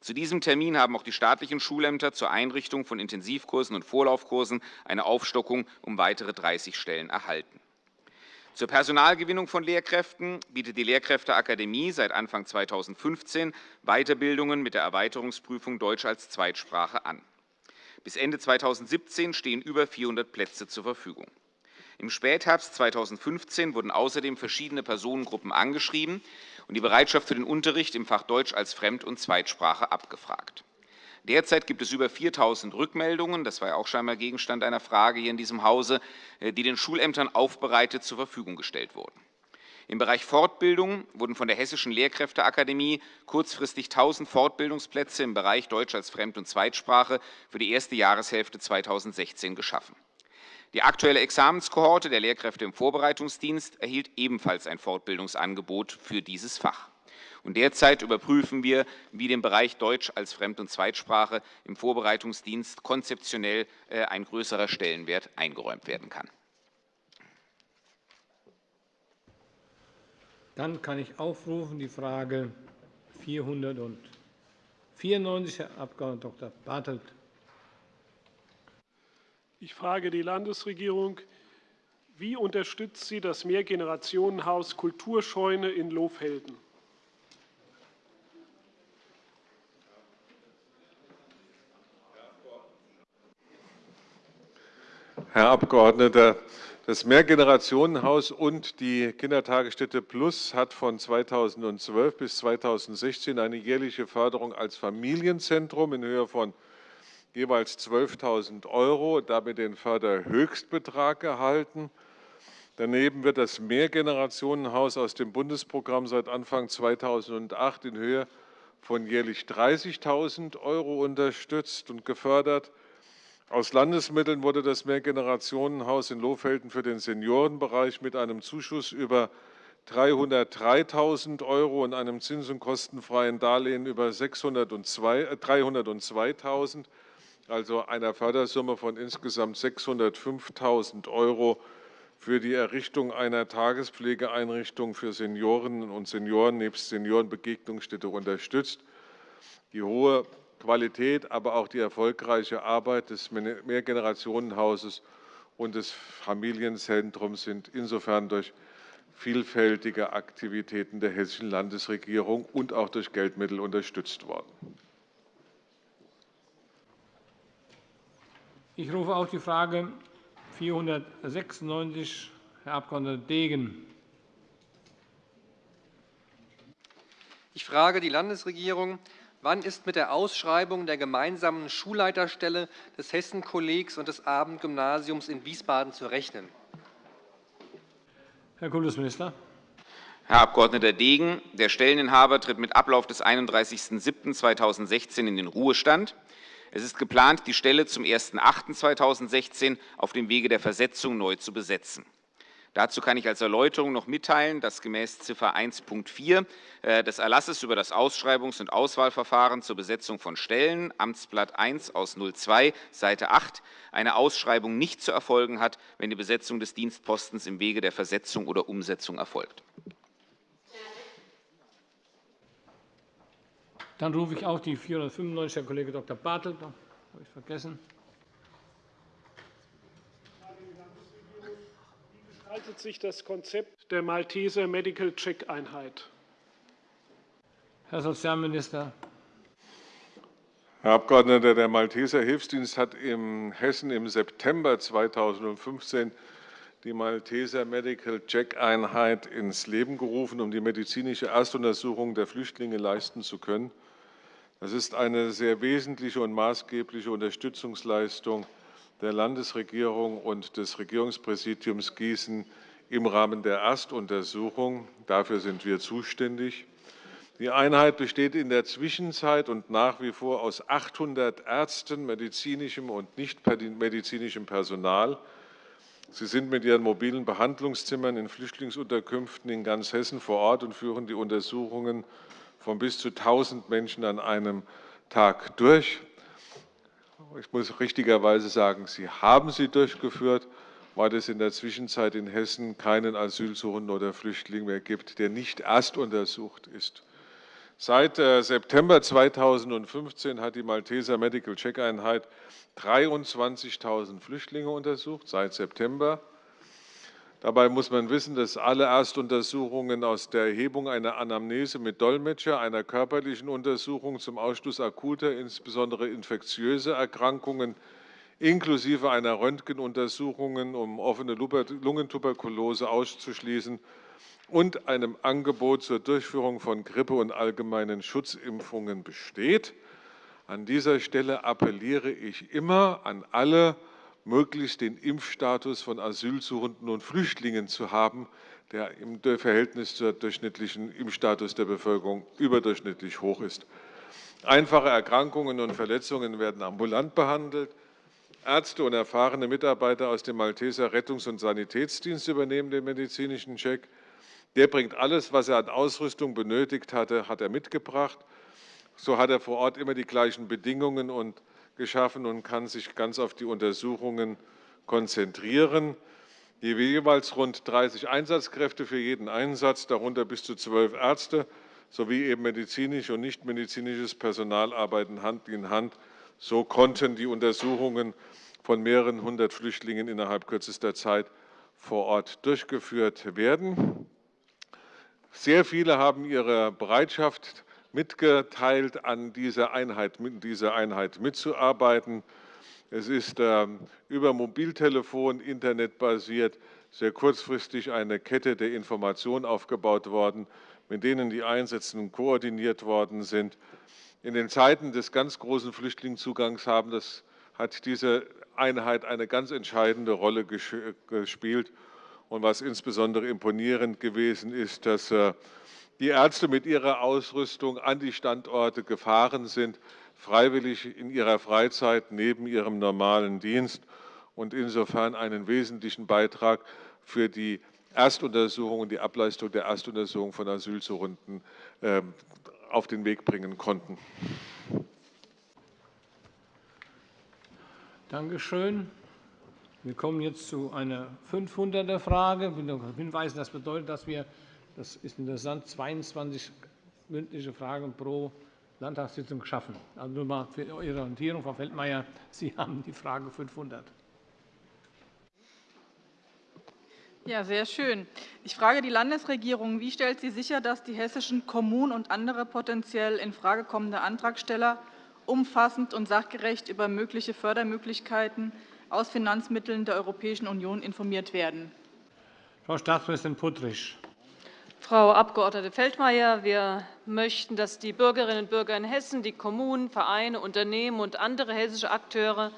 Zu diesem Termin haben auch die staatlichen Schulämter zur Einrichtung von Intensivkursen und Vorlaufkursen eine Aufstockung um weitere 30 Stellen erhalten. Zur Personalgewinnung von Lehrkräften bietet die Lehrkräfteakademie seit Anfang 2015 Weiterbildungen mit der Erweiterungsprüfung Deutsch als Zweitsprache an. Bis Ende 2017 stehen über 400 Plätze zur Verfügung. Im Spätherbst 2015 wurden außerdem verschiedene Personengruppen angeschrieben und die Bereitschaft für den Unterricht im Fach Deutsch als Fremd- und Zweitsprache abgefragt. Derzeit gibt es über 4.000 Rückmeldungen, das war ja auch scheinbar Gegenstand einer Frage hier in diesem Hause, äh, die den Schulämtern aufbereitet zur Verfügung gestellt wurden. Im Bereich Fortbildung wurden von der Hessischen Lehrkräfteakademie kurzfristig 1.000 Fortbildungsplätze im Bereich Deutsch als Fremd- und Zweitsprache für die erste Jahreshälfte 2016 geschaffen. Die aktuelle Examenskohorte der Lehrkräfte im Vorbereitungsdienst erhielt ebenfalls ein Fortbildungsangebot für dieses Fach. Und derzeit überprüfen wir, wie dem Bereich Deutsch als Fremd- und Zweitsprache im Vorbereitungsdienst konzeptionell äh, ein größerer Stellenwert eingeräumt werden kann. Dann kann ich aufrufen die Frage 494, Herr Abg. Dr. Bartelt. Ich frage die Landesregierung. Wie unterstützt sie das Mehrgenerationenhaus Kulturscheune in Lofhelden? Herr Abgeordneter, das Mehrgenerationenhaus und die Kindertagesstätte Plus hat von 2012 bis 2016 eine jährliche Förderung als Familienzentrum in Höhe von jeweils 12.000 € damit den Förderhöchstbetrag erhalten. Daneben wird das Mehrgenerationenhaus aus dem Bundesprogramm seit Anfang 2008 in Höhe von jährlich 30.000 € unterstützt und gefördert. Aus Landesmitteln wurde das Mehrgenerationenhaus in Lohfelden für den Seniorenbereich mit einem Zuschuss über 303.000 € und einem zins- und kostenfreien Darlehen über 302.000 also einer Fördersumme von insgesamt 605.000 € für die Errichtung einer Tagespflegeeinrichtung für Seniorinnen und Senioren nebst Seniorenbegegnungsstätte unterstützt. Die hohe Qualität, aber auch die erfolgreiche Arbeit des Mehrgenerationenhauses und des Familienzentrums sind insofern durch vielfältige Aktivitäten der Hessischen Landesregierung und auch durch Geldmittel unterstützt worden. Ich rufe auf die Frage 496, Herr Abg. Degen. Ich frage die Landesregierung, wann ist mit der Ausschreibung der gemeinsamen Schulleiterstelle des Hessen-Kollegs und des Abendgymnasiums in Wiesbaden zu rechnen? Herr Kultusminister. Herr Abg. Degen, der Stelleninhaber tritt mit Ablauf des 31.07.2016 in den Ruhestand. Es ist geplant, die Stelle zum 01.08.2016 auf dem Wege der Versetzung neu zu besetzen. Dazu kann ich als Erläuterung noch mitteilen, dass gemäß Ziffer 1.4 äh, des Erlasses über das Ausschreibungs- und Auswahlverfahren zur Besetzung von Stellen, Amtsblatt 1 aus 02, Seite 8, eine Ausschreibung nicht zu erfolgen hat, wenn die Besetzung des Dienstpostens im Wege der Versetzung oder Umsetzung erfolgt. Dann rufe ich auch die 495, Herr Kollege Dr. Bartel. Das habe ich vergessen. Gestaltet sich das Konzept der Malteser Medical Check Einheit? Herr Sozialminister. Herr Abgeordneter, der Malteser Hilfsdienst hat in Hessen im September 2015 die Malteser Medical Check Einheit ins Leben gerufen, um die medizinische Erstuntersuchung der Flüchtlinge leisten zu können. Das ist eine sehr wesentliche und maßgebliche Unterstützungsleistung der Landesregierung und des Regierungspräsidiums Gießen im Rahmen der Erstuntersuchung. Dafür sind wir zuständig. Die Einheit besteht in der Zwischenzeit und nach wie vor aus 800 Ärzten, medizinischem und nicht medizinischem Personal. Sie sind mit ihren mobilen Behandlungszimmern in Flüchtlingsunterkünften in ganz Hessen vor Ort und führen die Untersuchungen von bis zu 1.000 Menschen an einem Tag durch. Ich muss richtigerweise sagen, Sie haben sie durchgeführt, weil es in der Zwischenzeit in Hessen keinen Asylsuchenden oder Flüchtling mehr gibt, der nicht erst untersucht ist. Seit äh, September 2015 hat die Malteser Medical Check Einheit 23.000 Flüchtlinge untersucht, seit September. Dabei muss man wissen, dass alle Erstuntersuchungen aus der Erhebung einer Anamnese mit Dolmetscher, einer körperlichen Untersuchung zum Ausschluss akuter, insbesondere infektiöser Erkrankungen, inklusive einer Röntgenuntersuchung, um offene Lungentuberkulose auszuschließen, und einem Angebot zur Durchführung von Grippe- und allgemeinen Schutzimpfungen besteht. An dieser Stelle appelliere ich immer an alle möglichst den Impfstatus von Asylsuchenden und Flüchtlingen zu haben, der im Verhältnis zum durchschnittlichen Impfstatus der Bevölkerung überdurchschnittlich hoch ist. Einfache Erkrankungen und Verletzungen werden ambulant behandelt. Ärzte und erfahrene Mitarbeiter aus dem Malteser Rettungs- und Sanitätsdienst übernehmen den medizinischen Check. Der bringt alles, was er an Ausrüstung benötigt hatte, hat er mitgebracht. So hat er vor Ort immer die gleichen Bedingungen und geschaffen und kann sich ganz auf die Untersuchungen konzentrieren. Jeweils rund 30 Einsatzkräfte für jeden Einsatz, darunter bis zu zwölf Ärzte sowie eben medizinisch und nichtmedizinisches Personal arbeiten Hand in Hand. So konnten die Untersuchungen von mehreren hundert Flüchtlingen innerhalb kürzester Zeit vor Ort durchgeführt werden. Sehr viele haben ihre Bereitschaft mitgeteilt, an dieser Einheit, dieser Einheit mitzuarbeiten. Es ist ähm, über Mobiltelefon, internetbasiert, sehr kurzfristig eine Kette der Information aufgebaut worden, mit denen die Einsätze koordiniert worden sind. In den Zeiten des ganz großen Flüchtlingszugangs haben das, hat diese Einheit eine ganz entscheidende Rolle gespielt. Und was insbesondere imponierend gewesen ist, dass äh, die Ärzte mit ihrer Ausrüstung an die Standorte gefahren sind, freiwillig in ihrer Freizeit neben ihrem normalen Dienst und insofern einen wesentlichen Beitrag für die Erstuntersuchung und die Ableistung der Erstuntersuchung von Asylsuchenden ähm, auf den Weg bringen konnten. Danke schön. Wir kommen jetzt zu einer 500er-Frage. Ich will noch hinweisen, das bedeutet, dass wir, das ist interessant, 22 mündliche Fragen pro Landtagssitzung schaffen. Also nur mal für Ihre Orientierung, Frau Feldmayer, Sie haben die Frage 500. Ja, sehr schön. Ich frage die Landesregierung, wie stellt sie sicher, dass die hessischen Kommunen und andere potenziell infrage kommende Antragsteller umfassend und sachgerecht über mögliche Fördermöglichkeiten aus Finanzmitteln der Europäischen Union informiert werden? Frau Staatsministerin Puttrich. Frau Abg. Feldmayer, wir möchten, dass die Bürgerinnen und Bürger in Hessen, die Kommunen, Vereine, Unternehmen und andere hessische Akteure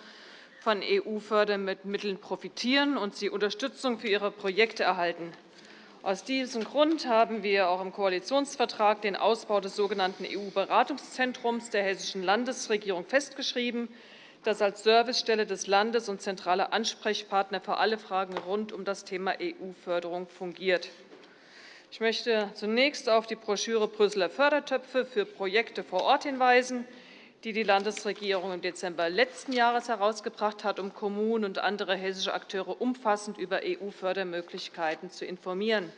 von EU-Fördermitteln profitieren und sie Unterstützung für ihre Projekte erhalten. Aus diesem Grund haben wir auch im Koalitionsvertrag den Ausbau des sogenannten EU-Beratungszentrums der Hessischen Landesregierung festgeschrieben, das als Servicestelle des Landes und zentraler Ansprechpartner für alle Fragen rund um das Thema EU-Förderung fungiert. Ich möchte zunächst auf die Broschüre Brüsseler Fördertöpfe für Projekte vor Ort hinweisen, die die Landesregierung im Dezember letzten Jahres herausgebracht hat, um Kommunen und andere hessische Akteure umfassend über EU-Fördermöglichkeiten zu informieren.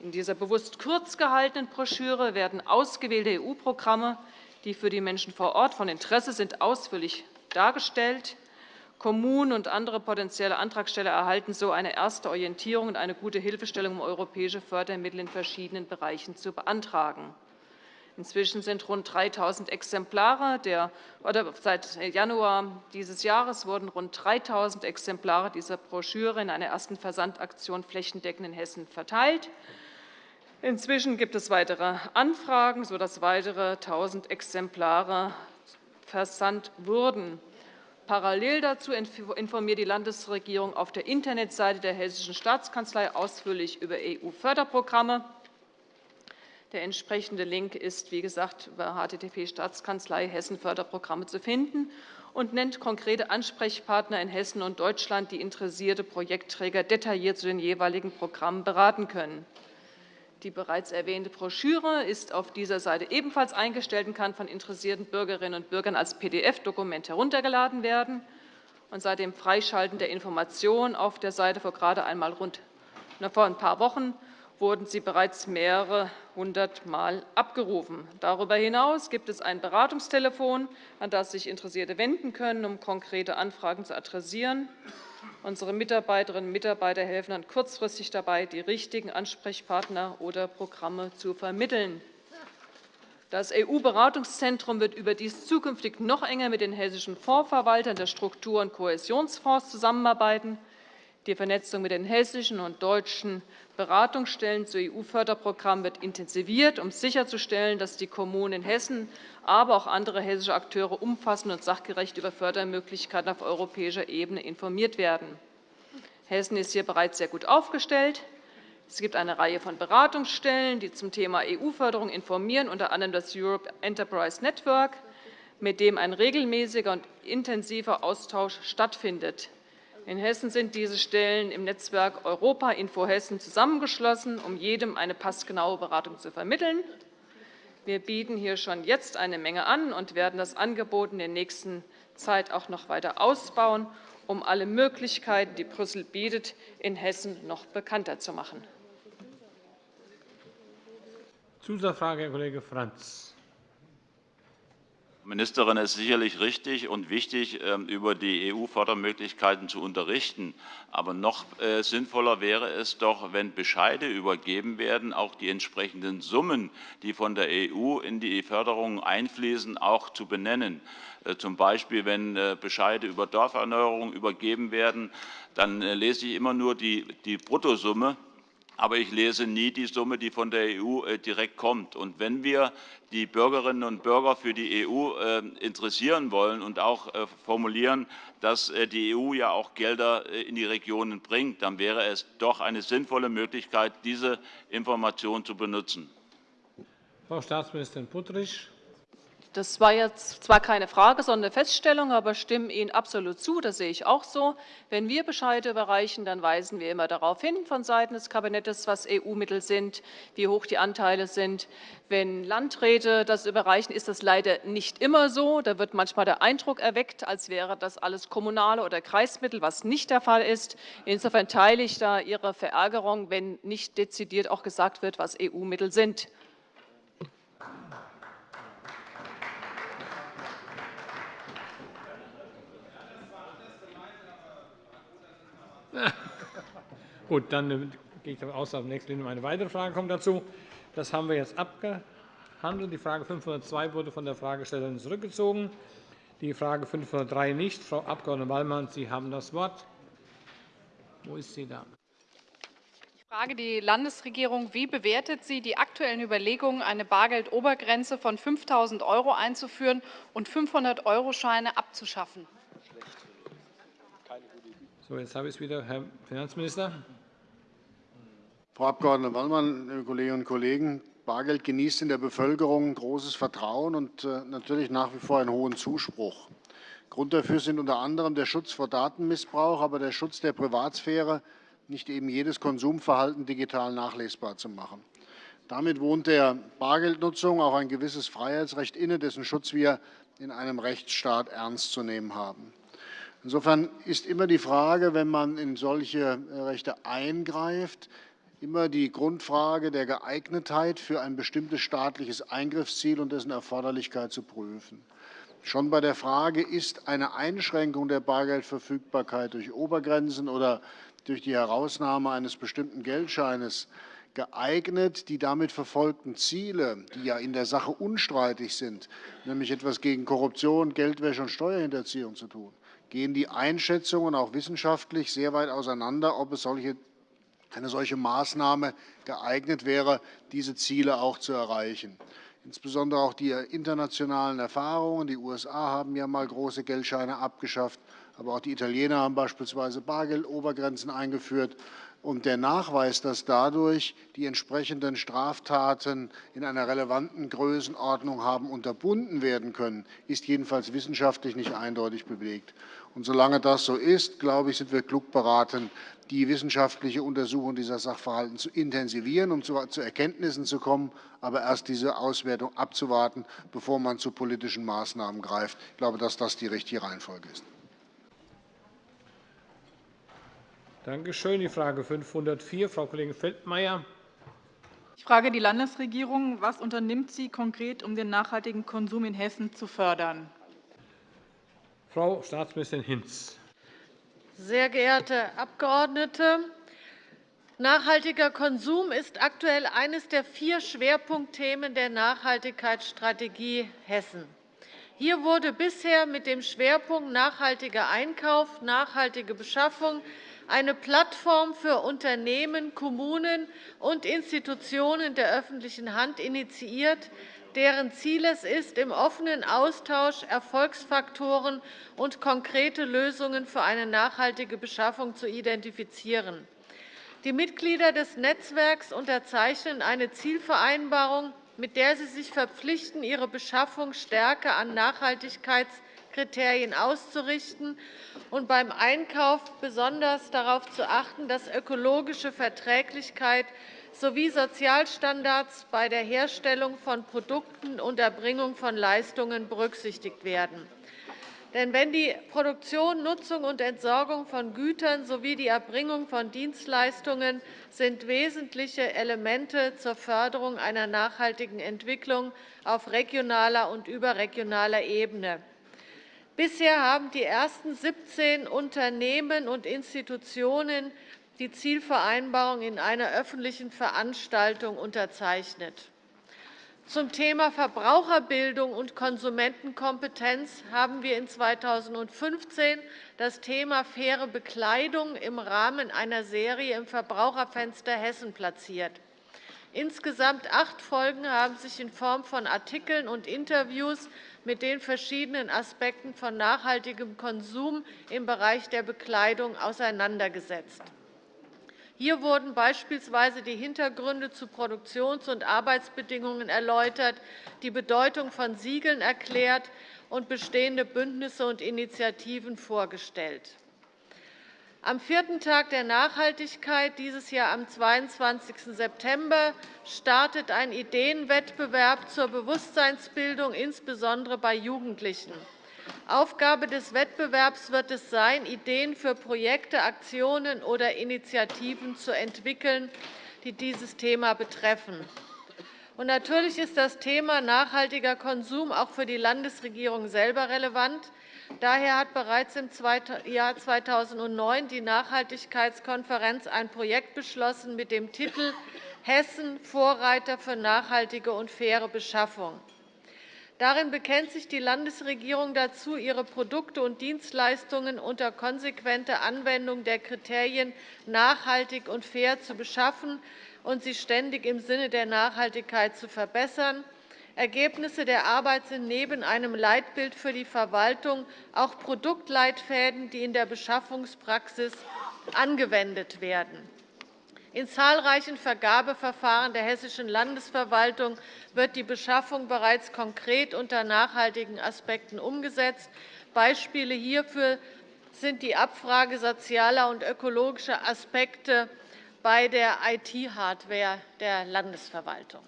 In dieser bewusst kurz gehaltenen Broschüre werden ausgewählte EU-Programme, die für die Menschen vor Ort von Interesse sind, ausführlich dargestellt. Kommunen und andere potenzielle Antragsteller erhalten so eine erste Orientierung und eine gute Hilfestellung, um europäische Fördermittel in verschiedenen Bereichen zu beantragen. Inzwischen sind rund 3.000 Exemplare der, oder seit Januar dieses Jahres wurden rund 3.000 Exemplare dieser Broschüre in einer ersten Versandaktion flächendeckend in Hessen verteilt. Inzwischen gibt es weitere Anfragen, sodass weitere 1.000 Exemplare versandt wurden. Parallel dazu informiert die Landesregierung auf der Internetseite der Hessischen Staatskanzlei ausführlich über EU-Förderprogramme. Der entsprechende Link ist, wie gesagt, über http Staatskanzlei Hessen Förderprogramme zu finden und nennt konkrete Ansprechpartner in Hessen und Deutschland, die interessierte Projektträger detailliert zu den jeweiligen Programmen beraten können. Die bereits erwähnte Broschüre ist auf dieser Seite ebenfalls eingestellt und kann von interessierten Bürgerinnen und Bürgern als PDF-Dokument heruntergeladen werden. Seit dem Freischalten der Information auf der Seite vor gerade einmal rund vor ein paar Wochen wurden sie bereits mehrere hundert Mal abgerufen. Darüber hinaus gibt es ein Beratungstelefon, an das sich Interessierte wenden können, um konkrete Anfragen zu adressieren. Unsere Mitarbeiterinnen und Mitarbeiter helfen dann kurzfristig dabei, die richtigen Ansprechpartner oder Programme zu vermitteln. Das EU-Beratungszentrum wird überdies zukünftig noch enger mit den hessischen Fondsverwaltern der Struktur- und Kohäsionsfonds zusammenarbeiten. Die Vernetzung mit den hessischen und deutschen Beratungsstellen zu EU-Förderprogrammen wird intensiviert, um sicherzustellen, dass die Kommunen in Hessen, aber auch andere hessische Akteure umfassend und sachgerecht über Fördermöglichkeiten auf europäischer Ebene informiert werden. Hessen ist hier bereits sehr gut aufgestellt. Es gibt eine Reihe von Beratungsstellen, die zum Thema EU-Förderung informieren, unter anderem das Europe Enterprise Network, mit dem ein regelmäßiger und intensiver Austausch stattfindet. In Hessen sind diese Stellen im Netzwerk Europa Info Hessen zusammengeschlossen, um jedem eine passgenaue Beratung zu vermitteln. Wir bieten hier schon jetzt eine Menge an und werden das Angebot in der nächsten Zeit auch noch weiter ausbauen, um alle Möglichkeiten, die Brüssel bietet, in Hessen noch bekannter zu machen. Zusatzfrage, Herr Kollege Franz. Ministerin, es ist sicherlich richtig und wichtig, ähm, über die EU-Fördermöglichkeiten zu unterrichten. Aber noch äh, sinnvoller wäre es doch, wenn Bescheide übergeben werden, auch die entsprechenden Summen, die von der EU in die Förderung einfließen, auch zu benennen. Äh, zum Beispiel, wenn äh, Bescheide über Dorferneuerung übergeben werden, dann lese ich immer nur die, die Bruttosumme aber ich lese nie die Summe, die von der EU äh, direkt kommt. Und wenn wir die Bürgerinnen und Bürger für die EU äh, interessieren wollen und auch äh, formulieren, dass die EU ja auch Gelder in die Regionen bringt, dann wäre es doch eine sinnvolle Möglichkeit, diese Information zu benutzen. Frau Staatsministerin Puttrich. Das war jetzt zwar keine Frage, sondern eine Feststellung, aber stimme Ihnen absolut zu. Das sehe ich auch so. Wenn wir Bescheide überreichen, dann weisen wir immer darauf hin vonseiten des Kabinetts, was EU-Mittel sind, wie hoch die Anteile sind. Wenn Landräte das überreichen, ist das leider nicht immer so. Da wird manchmal der Eindruck erweckt, als wäre das alles kommunale oder Kreismittel, was nicht der Fall ist. Insofern teile ich da Ihre Verärgerung, wenn nicht dezidiert auch gesagt wird, was EU-Mittel sind. Gut, dann äh, gehe ich davon aus, dass nächste Linie eine weitere Frage kommt dazu. Das haben wir jetzt abgehandelt. Die Frage 502 wurde von der Fragestellerin zurückgezogen. Die Frage 503 nicht. Frau Abg. Wallmann, Sie haben das Wort. Wo ist sie da? Ich frage die Landesregierung. Wie bewertet sie die aktuellen Überlegungen, eine Bargeldobergrenze von 5.000 € einzuführen und 500-Euro-Scheine abzuschaffen? So, jetzt habe ich es wieder, Herr Finanzminister. Frau Abg. Wallmann, liebe Kolleginnen und Kollegen! Bargeld genießt in der Bevölkerung großes Vertrauen und äh, natürlich nach wie vor einen hohen Zuspruch. Grund dafür sind unter anderem der Schutz vor Datenmissbrauch, aber der Schutz der Privatsphäre, nicht eben jedes Konsumverhalten digital nachlesbar zu machen. Damit wohnt der Bargeldnutzung auch ein gewisses Freiheitsrecht inne, dessen Schutz wir in einem Rechtsstaat ernst zu nehmen haben. Insofern ist immer die Frage, wenn man in solche äh, Rechte eingreift, immer die Grundfrage der Geeignetheit für ein bestimmtes staatliches Eingriffsziel und dessen Erforderlichkeit zu prüfen. Schon bei der Frage, ist eine Einschränkung der Bargeldverfügbarkeit durch Obergrenzen oder durch die Herausnahme eines bestimmten Geldscheines geeignet, die damit verfolgten Ziele, die ja in der Sache unstreitig sind, nämlich etwas gegen Korruption, Geldwäsche und Steuerhinterziehung zu tun, gehen die Einschätzungen auch wissenschaftlich sehr weit auseinander, ob es solche, eine solche Maßnahme geeignet wäre, diese Ziele auch zu erreichen. Insbesondere auch die internationalen Erfahrungen. Die USA haben ja einmal große Geldscheine abgeschafft, aber auch die Italiener haben beispielsweise Bargeldobergrenzen eingeführt. Und der Nachweis, dass dadurch die entsprechenden Straftaten in einer relevanten Größenordnung haben unterbunden werden können, ist jedenfalls wissenschaftlich nicht eindeutig belegt. Und solange das so ist, glaube ich, sind wir klug beraten, die wissenschaftliche Untersuchung dieser Sachverhalte zu intensivieren, um zu Erkenntnissen zu kommen, aber erst diese Auswertung abzuwarten, bevor man zu politischen Maßnahmen greift. Ich glaube, dass das die richtige Reihenfolge ist. Danke schön. Die Frage 504, Frau Kollegin Feldmayer. Ich frage die Landesregierung. Was unternimmt sie konkret, um den nachhaltigen Konsum in Hessen zu fördern? Frau Staatsministerin Hinz. Sehr geehrte Abgeordnete! Nachhaltiger Konsum ist aktuell eines der vier Schwerpunktthemen der Nachhaltigkeitsstrategie Hessen. Hier wurde bisher mit dem Schwerpunkt nachhaltiger Einkauf, nachhaltige Beschaffung eine Plattform für Unternehmen, Kommunen und Institutionen der öffentlichen Hand initiiert, deren Ziel es ist, im offenen Austausch Erfolgsfaktoren und konkrete Lösungen für eine nachhaltige Beschaffung zu identifizieren. Die Mitglieder des Netzwerks unterzeichnen eine Zielvereinbarung, mit der sie sich verpflichten, ihre Beschaffung stärker an Nachhaltigkeitskriterien auszurichten und beim Einkauf besonders darauf zu achten, dass ökologische Verträglichkeit sowie Sozialstandards bei der Herstellung von Produkten und Erbringung von Leistungen berücksichtigt werden. Denn wenn die Produktion, Nutzung und Entsorgung von Gütern sowie die Erbringung von Dienstleistungen sind wesentliche Elemente zur Förderung einer nachhaltigen Entwicklung auf regionaler und überregionaler Ebene. Bisher haben die ersten 17 Unternehmen und Institutionen die Zielvereinbarung in einer öffentlichen Veranstaltung unterzeichnet. Zum Thema Verbraucherbildung und Konsumentenkompetenz haben wir in 2015 das Thema faire Bekleidung im Rahmen einer Serie im Verbraucherfenster Hessen platziert. Insgesamt acht Folgen haben sich in Form von Artikeln und Interviews mit den verschiedenen Aspekten von nachhaltigem Konsum im Bereich der Bekleidung auseinandergesetzt. Hier wurden beispielsweise die Hintergründe zu Produktions- und Arbeitsbedingungen erläutert, die Bedeutung von Siegeln erklärt und bestehende Bündnisse und Initiativen vorgestellt. Am vierten Tag der Nachhaltigkeit, dieses Jahr am 22. September, startet ein Ideenwettbewerb zur Bewusstseinsbildung, insbesondere bei Jugendlichen. Aufgabe des Wettbewerbs wird es sein, Ideen für Projekte, Aktionen oder Initiativen zu entwickeln, die dieses Thema betreffen. natürlich ist das Thema nachhaltiger Konsum auch für die Landesregierung selber relevant. Daher hat bereits im Jahr 2009 die Nachhaltigkeitskonferenz ein Projekt beschlossen mit dem Titel Hessen – Vorreiter für nachhaltige und faire Beschaffung. Darin bekennt sich die Landesregierung dazu, ihre Produkte und Dienstleistungen unter konsequenter Anwendung der Kriterien nachhaltig und fair zu beschaffen und sie ständig im Sinne der Nachhaltigkeit zu verbessern. Ergebnisse der Arbeit sind neben einem Leitbild für die Verwaltung auch Produktleitfäden, die in der Beschaffungspraxis angewendet werden. In zahlreichen Vergabeverfahren der Hessischen Landesverwaltung wird die Beschaffung bereits konkret unter nachhaltigen Aspekten umgesetzt. Beispiele hierfür sind die Abfrage sozialer und ökologischer Aspekte bei der IT-Hardware der Landesverwaltung.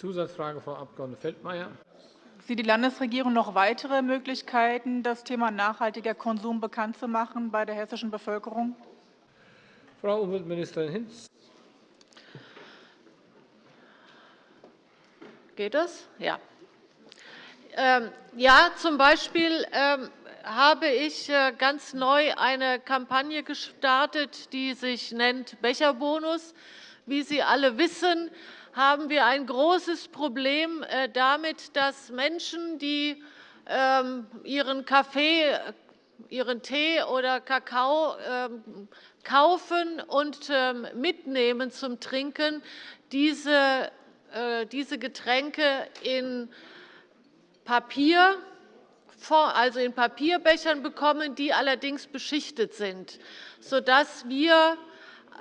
Zusatzfrage, Frau Abg. Feldmayer. Sieht die Landesregierung noch weitere Möglichkeiten, das Thema nachhaltiger Konsum bekannt zu machen bei der hessischen Bevölkerung? Frau Umweltministerin Hinz. Geht das? Ja. Ähm, ja, zum Beispiel ähm, habe ich äh, ganz neu eine Kampagne gestartet, die sich nennt Becherbonus. Wie Sie alle wissen, haben wir ein großes Problem äh, damit, dass Menschen, die ähm, ihren Kaffee, ihren Tee oder Kakao ähm, kaufen und ähm, mitnehmen zum Trinken, diese äh, Getränke in Papier, also in Papierbechern bekommen, die allerdings beschichtet sind, sodass wir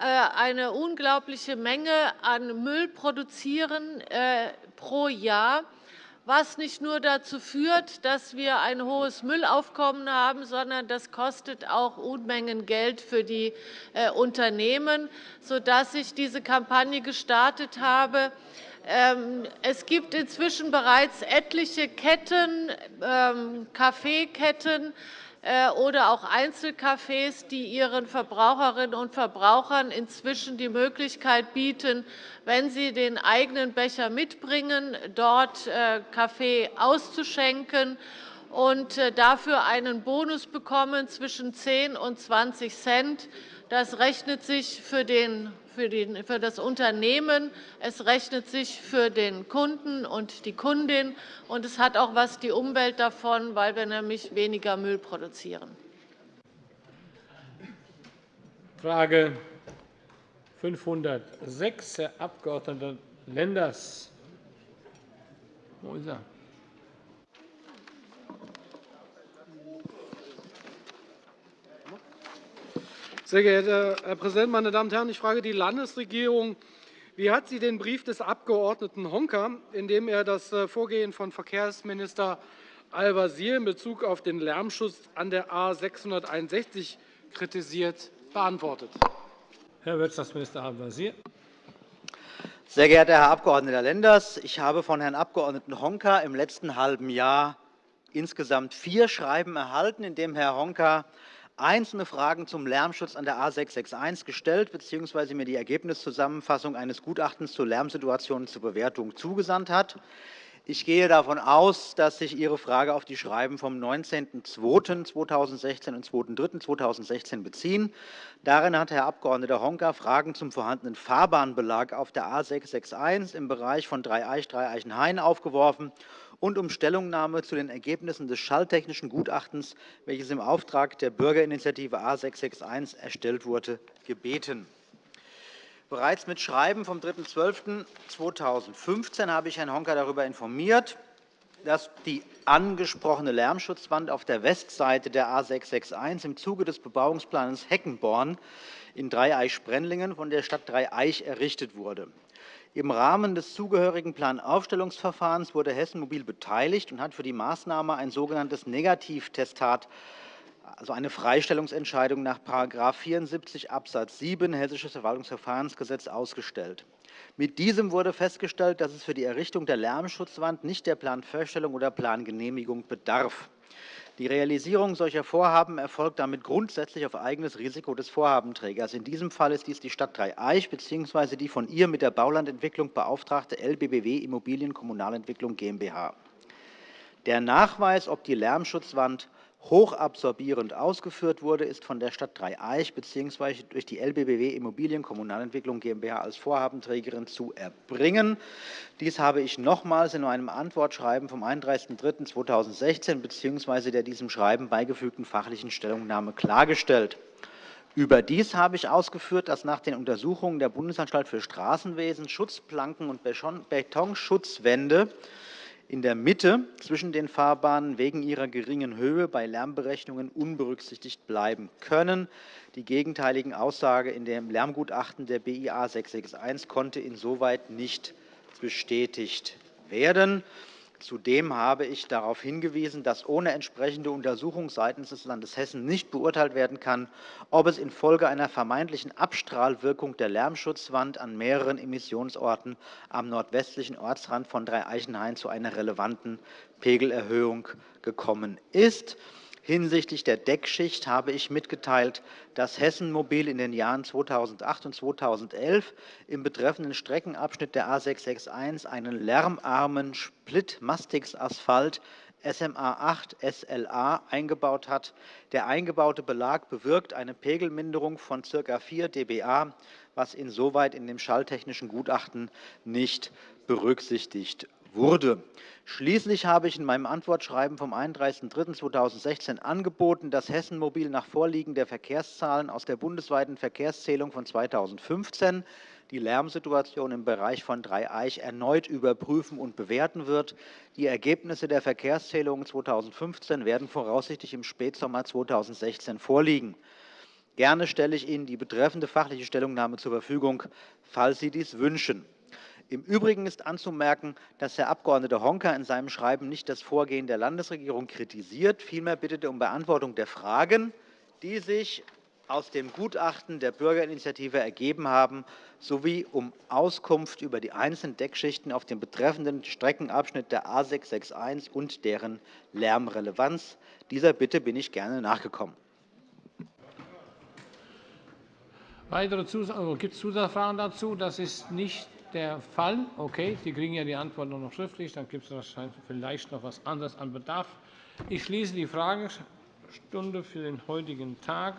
eine unglaubliche Menge an Müll produzieren äh, pro Jahr, was nicht nur dazu führt, dass wir ein hohes Müllaufkommen haben, sondern das kostet auch Unmengen Geld für die äh, Unternehmen, sodass ich diese Kampagne gestartet habe. Ähm, es gibt inzwischen bereits etliche Ketten, ähm, Kaffeeketten, äh, oder auch Einzelcafés, die ihren Verbraucherinnen und Verbrauchern inzwischen die Möglichkeit bieten, wenn sie den eigenen Becher mitbringen, dort äh, Kaffee auszuschenken und äh, dafür einen Bonus bekommen zwischen 10 und 20 Cent. Das rechnet sich für den für das Unternehmen, es rechnet sich für den Kunden und die Kundin, und es hat auch was die Umwelt davon, weil wir nämlich weniger Müll produzieren. Frage 506, Herr Abg. Lenders. Wo ist er? Sehr geehrter Herr Präsident, meine Damen und Herren! Ich frage die Landesregierung, wie hat sie den Brief des Abg. Honka, in dem er das äh, Vorgehen von Verkehrsminister Al-Wazir in Bezug auf den Lärmschutz an der A 661 kritisiert, beantwortet? Herr Wirtschaftsminister Al-Wazir. Sehr geehrter Herr Abg. Lenders, ich habe von Herrn Abg. Honka im letzten halben Jahr insgesamt vier Schreiben erhalten, in denen Herr Honka einzelne Fragen zum Lärmschutz an der A 661 gestellt bzw. mir die Ergebniszusammenfassung eines Gutachtens zur Lärmsituation zur Bewertung zugesandt hat. Ich gehe davon aus, dass sich Ihre Frage auf die Schreiben vom 19.02.2016 und 2.03.2016 beziehen. Darin hat Herr Abg. Honka Fragen zum vorhandenen Fahrbahnbelag auf der A 661 im Bereich von Dreieich-Dreieichenhain aufgeworfen und um Stellungnahme zu den Ergebnissen des schalltechnischen Gutachtens, welches im Auftrag der Bürgerinitiative A 661 erstellt wurde, gebeten. Bereits mit Schreiben vom 3.12.2015 habe ich Herrn Honka darüber informiert, dass die angesprochene Lärmschutzwand auf der Westseite der A 661 im Zuge des Bebauungsplans Heckenborn in Dreieich-Sprendlingen von der Stadt Dreieich errichtet wurde. Im Rahmen des zugehörigen Planaufstellungsverfahrens wurde Hessen Mobil beteiligt und hat für die Maßnahme ein sogenanntes Negativtestat also eine Freistellungsentscheidung nach § 74 Abs. 7 Hessisches Verwaltungsverfahrensgesetz ausgestellt. Mit diesem wurde festgestellt, dass es für die Errichtung der Lärmschutzwand nicht der Planfeststellung oder Plangenehmigung bedarf. Die Realisierung solcher Vorhaben erfolgt damit grundsätzlich auf eigenes Risiko des Vorhabenträgers. In diesem Fall ist dies die Stadt Dreieich bzw. die von ihr mit der Baulandentwicklung beauftragte LBBW Immobilien Kommunalentwicklung GmbH. Der Nachweis, ob die Lärmschutzwand hochabsorbierend ausgeführt wurde, ist von der Stadt Dreieich bzw. durch die LBBW Immobilien Kommunalentwicklung GmbH als Vorhabenträgerin zu erbringen. Dies habe ich nochmals in meinem Antwortschreiben vom 31.03.2016 bzw. der diesem Schreiben beigefügten fachlichen Stellungnahme klargestellt. Überdies habe ich ausgeführt, dass nach den Untersuchungen der Bundesanstalt für Straßenwesen Schutzplanken und Betonschutzwände in der Mitte zwischen den Fahrbahnen wegen ihrer geringen Höhe bei Lärmberechnungen unberücksichtigt bleiben können. Die gegenteiligen Aussage in dem Lärmgutachten der BIA 661 konnte insoweit nicht bestätigt werden. Zudem habe ich darauf hingewiesen, dass ohne entsprechende Untersuchung seitens des Landes Hessen nicht beurteilt werden kann, ob es infolge einer vermeintlichen Abstrahlwirkung der Lärmschutzwand an mehreren Emissionsorten am nordwestlichen Ortsrand von Dreieichenhain zu einer relevanten Pegelerhöhung gekommen ist. Hinsichtlich der Deckschicht habe ich mitgeteilt, dass Hessen Mobil in den Jahren 2008 und 2011 im betreffenden Streckenabschnitt der A 661 einen lärmarmen Split-Mastix-Asphalt SMA 8 SLA eingebaut hat. Der eingebaute Belag bewirkt eine Pegelminderung von ca. 4 dBA, was insoweit in dem schalltechnischen Gutachten nicht berücksichtigt wurde. Schließlich habe ich in meinem Antwortschreiben vom 31.03.2016 angeboten, dass Hessen Mobil nach Vorliegen der Verkehrszahlen aus der bundesweiten Verkehrszählung von 2015 die Lärmsituation im Bereich von Dreieich erneut überprüfen und bewerten wird. Die Ergebnisse der Verkehrszählung 2015 werden voraussichtlich im Spätsommer 2016 vorliegen. Gerne stelle ich Ihnen die betreffende fachliche Stellungnahme zur Verfügung, falls Sie dies wünschen. Im Übrigen ist anzumerken, dass Herr Abg. Honka in seinem Schreiben nicht das Vorgehen der Landesregierung kritisiert. Vielmehr bittet er um Beantwortung der Fragen, die sich aus dem Gutachten der Bürgerinitiative ergeben haben, sowie um Auskunft über die einzelnen Deckschichten auf dem betreffenden Streckenabschnitt der A 661 und deren Lärmrelevanz. Dieser Bitte bin ich gerne nachgekommen. Weitere also, Gibt es Zusatzfragen dazu? Das ist nicht der Fall. Okay, Sie kriegen ja die Antwort noch schriftlich. Dann gibt es vielleicht noch etwas anderes an Bedarf. Ich schließe die Fragestunde für den heutigen Tag.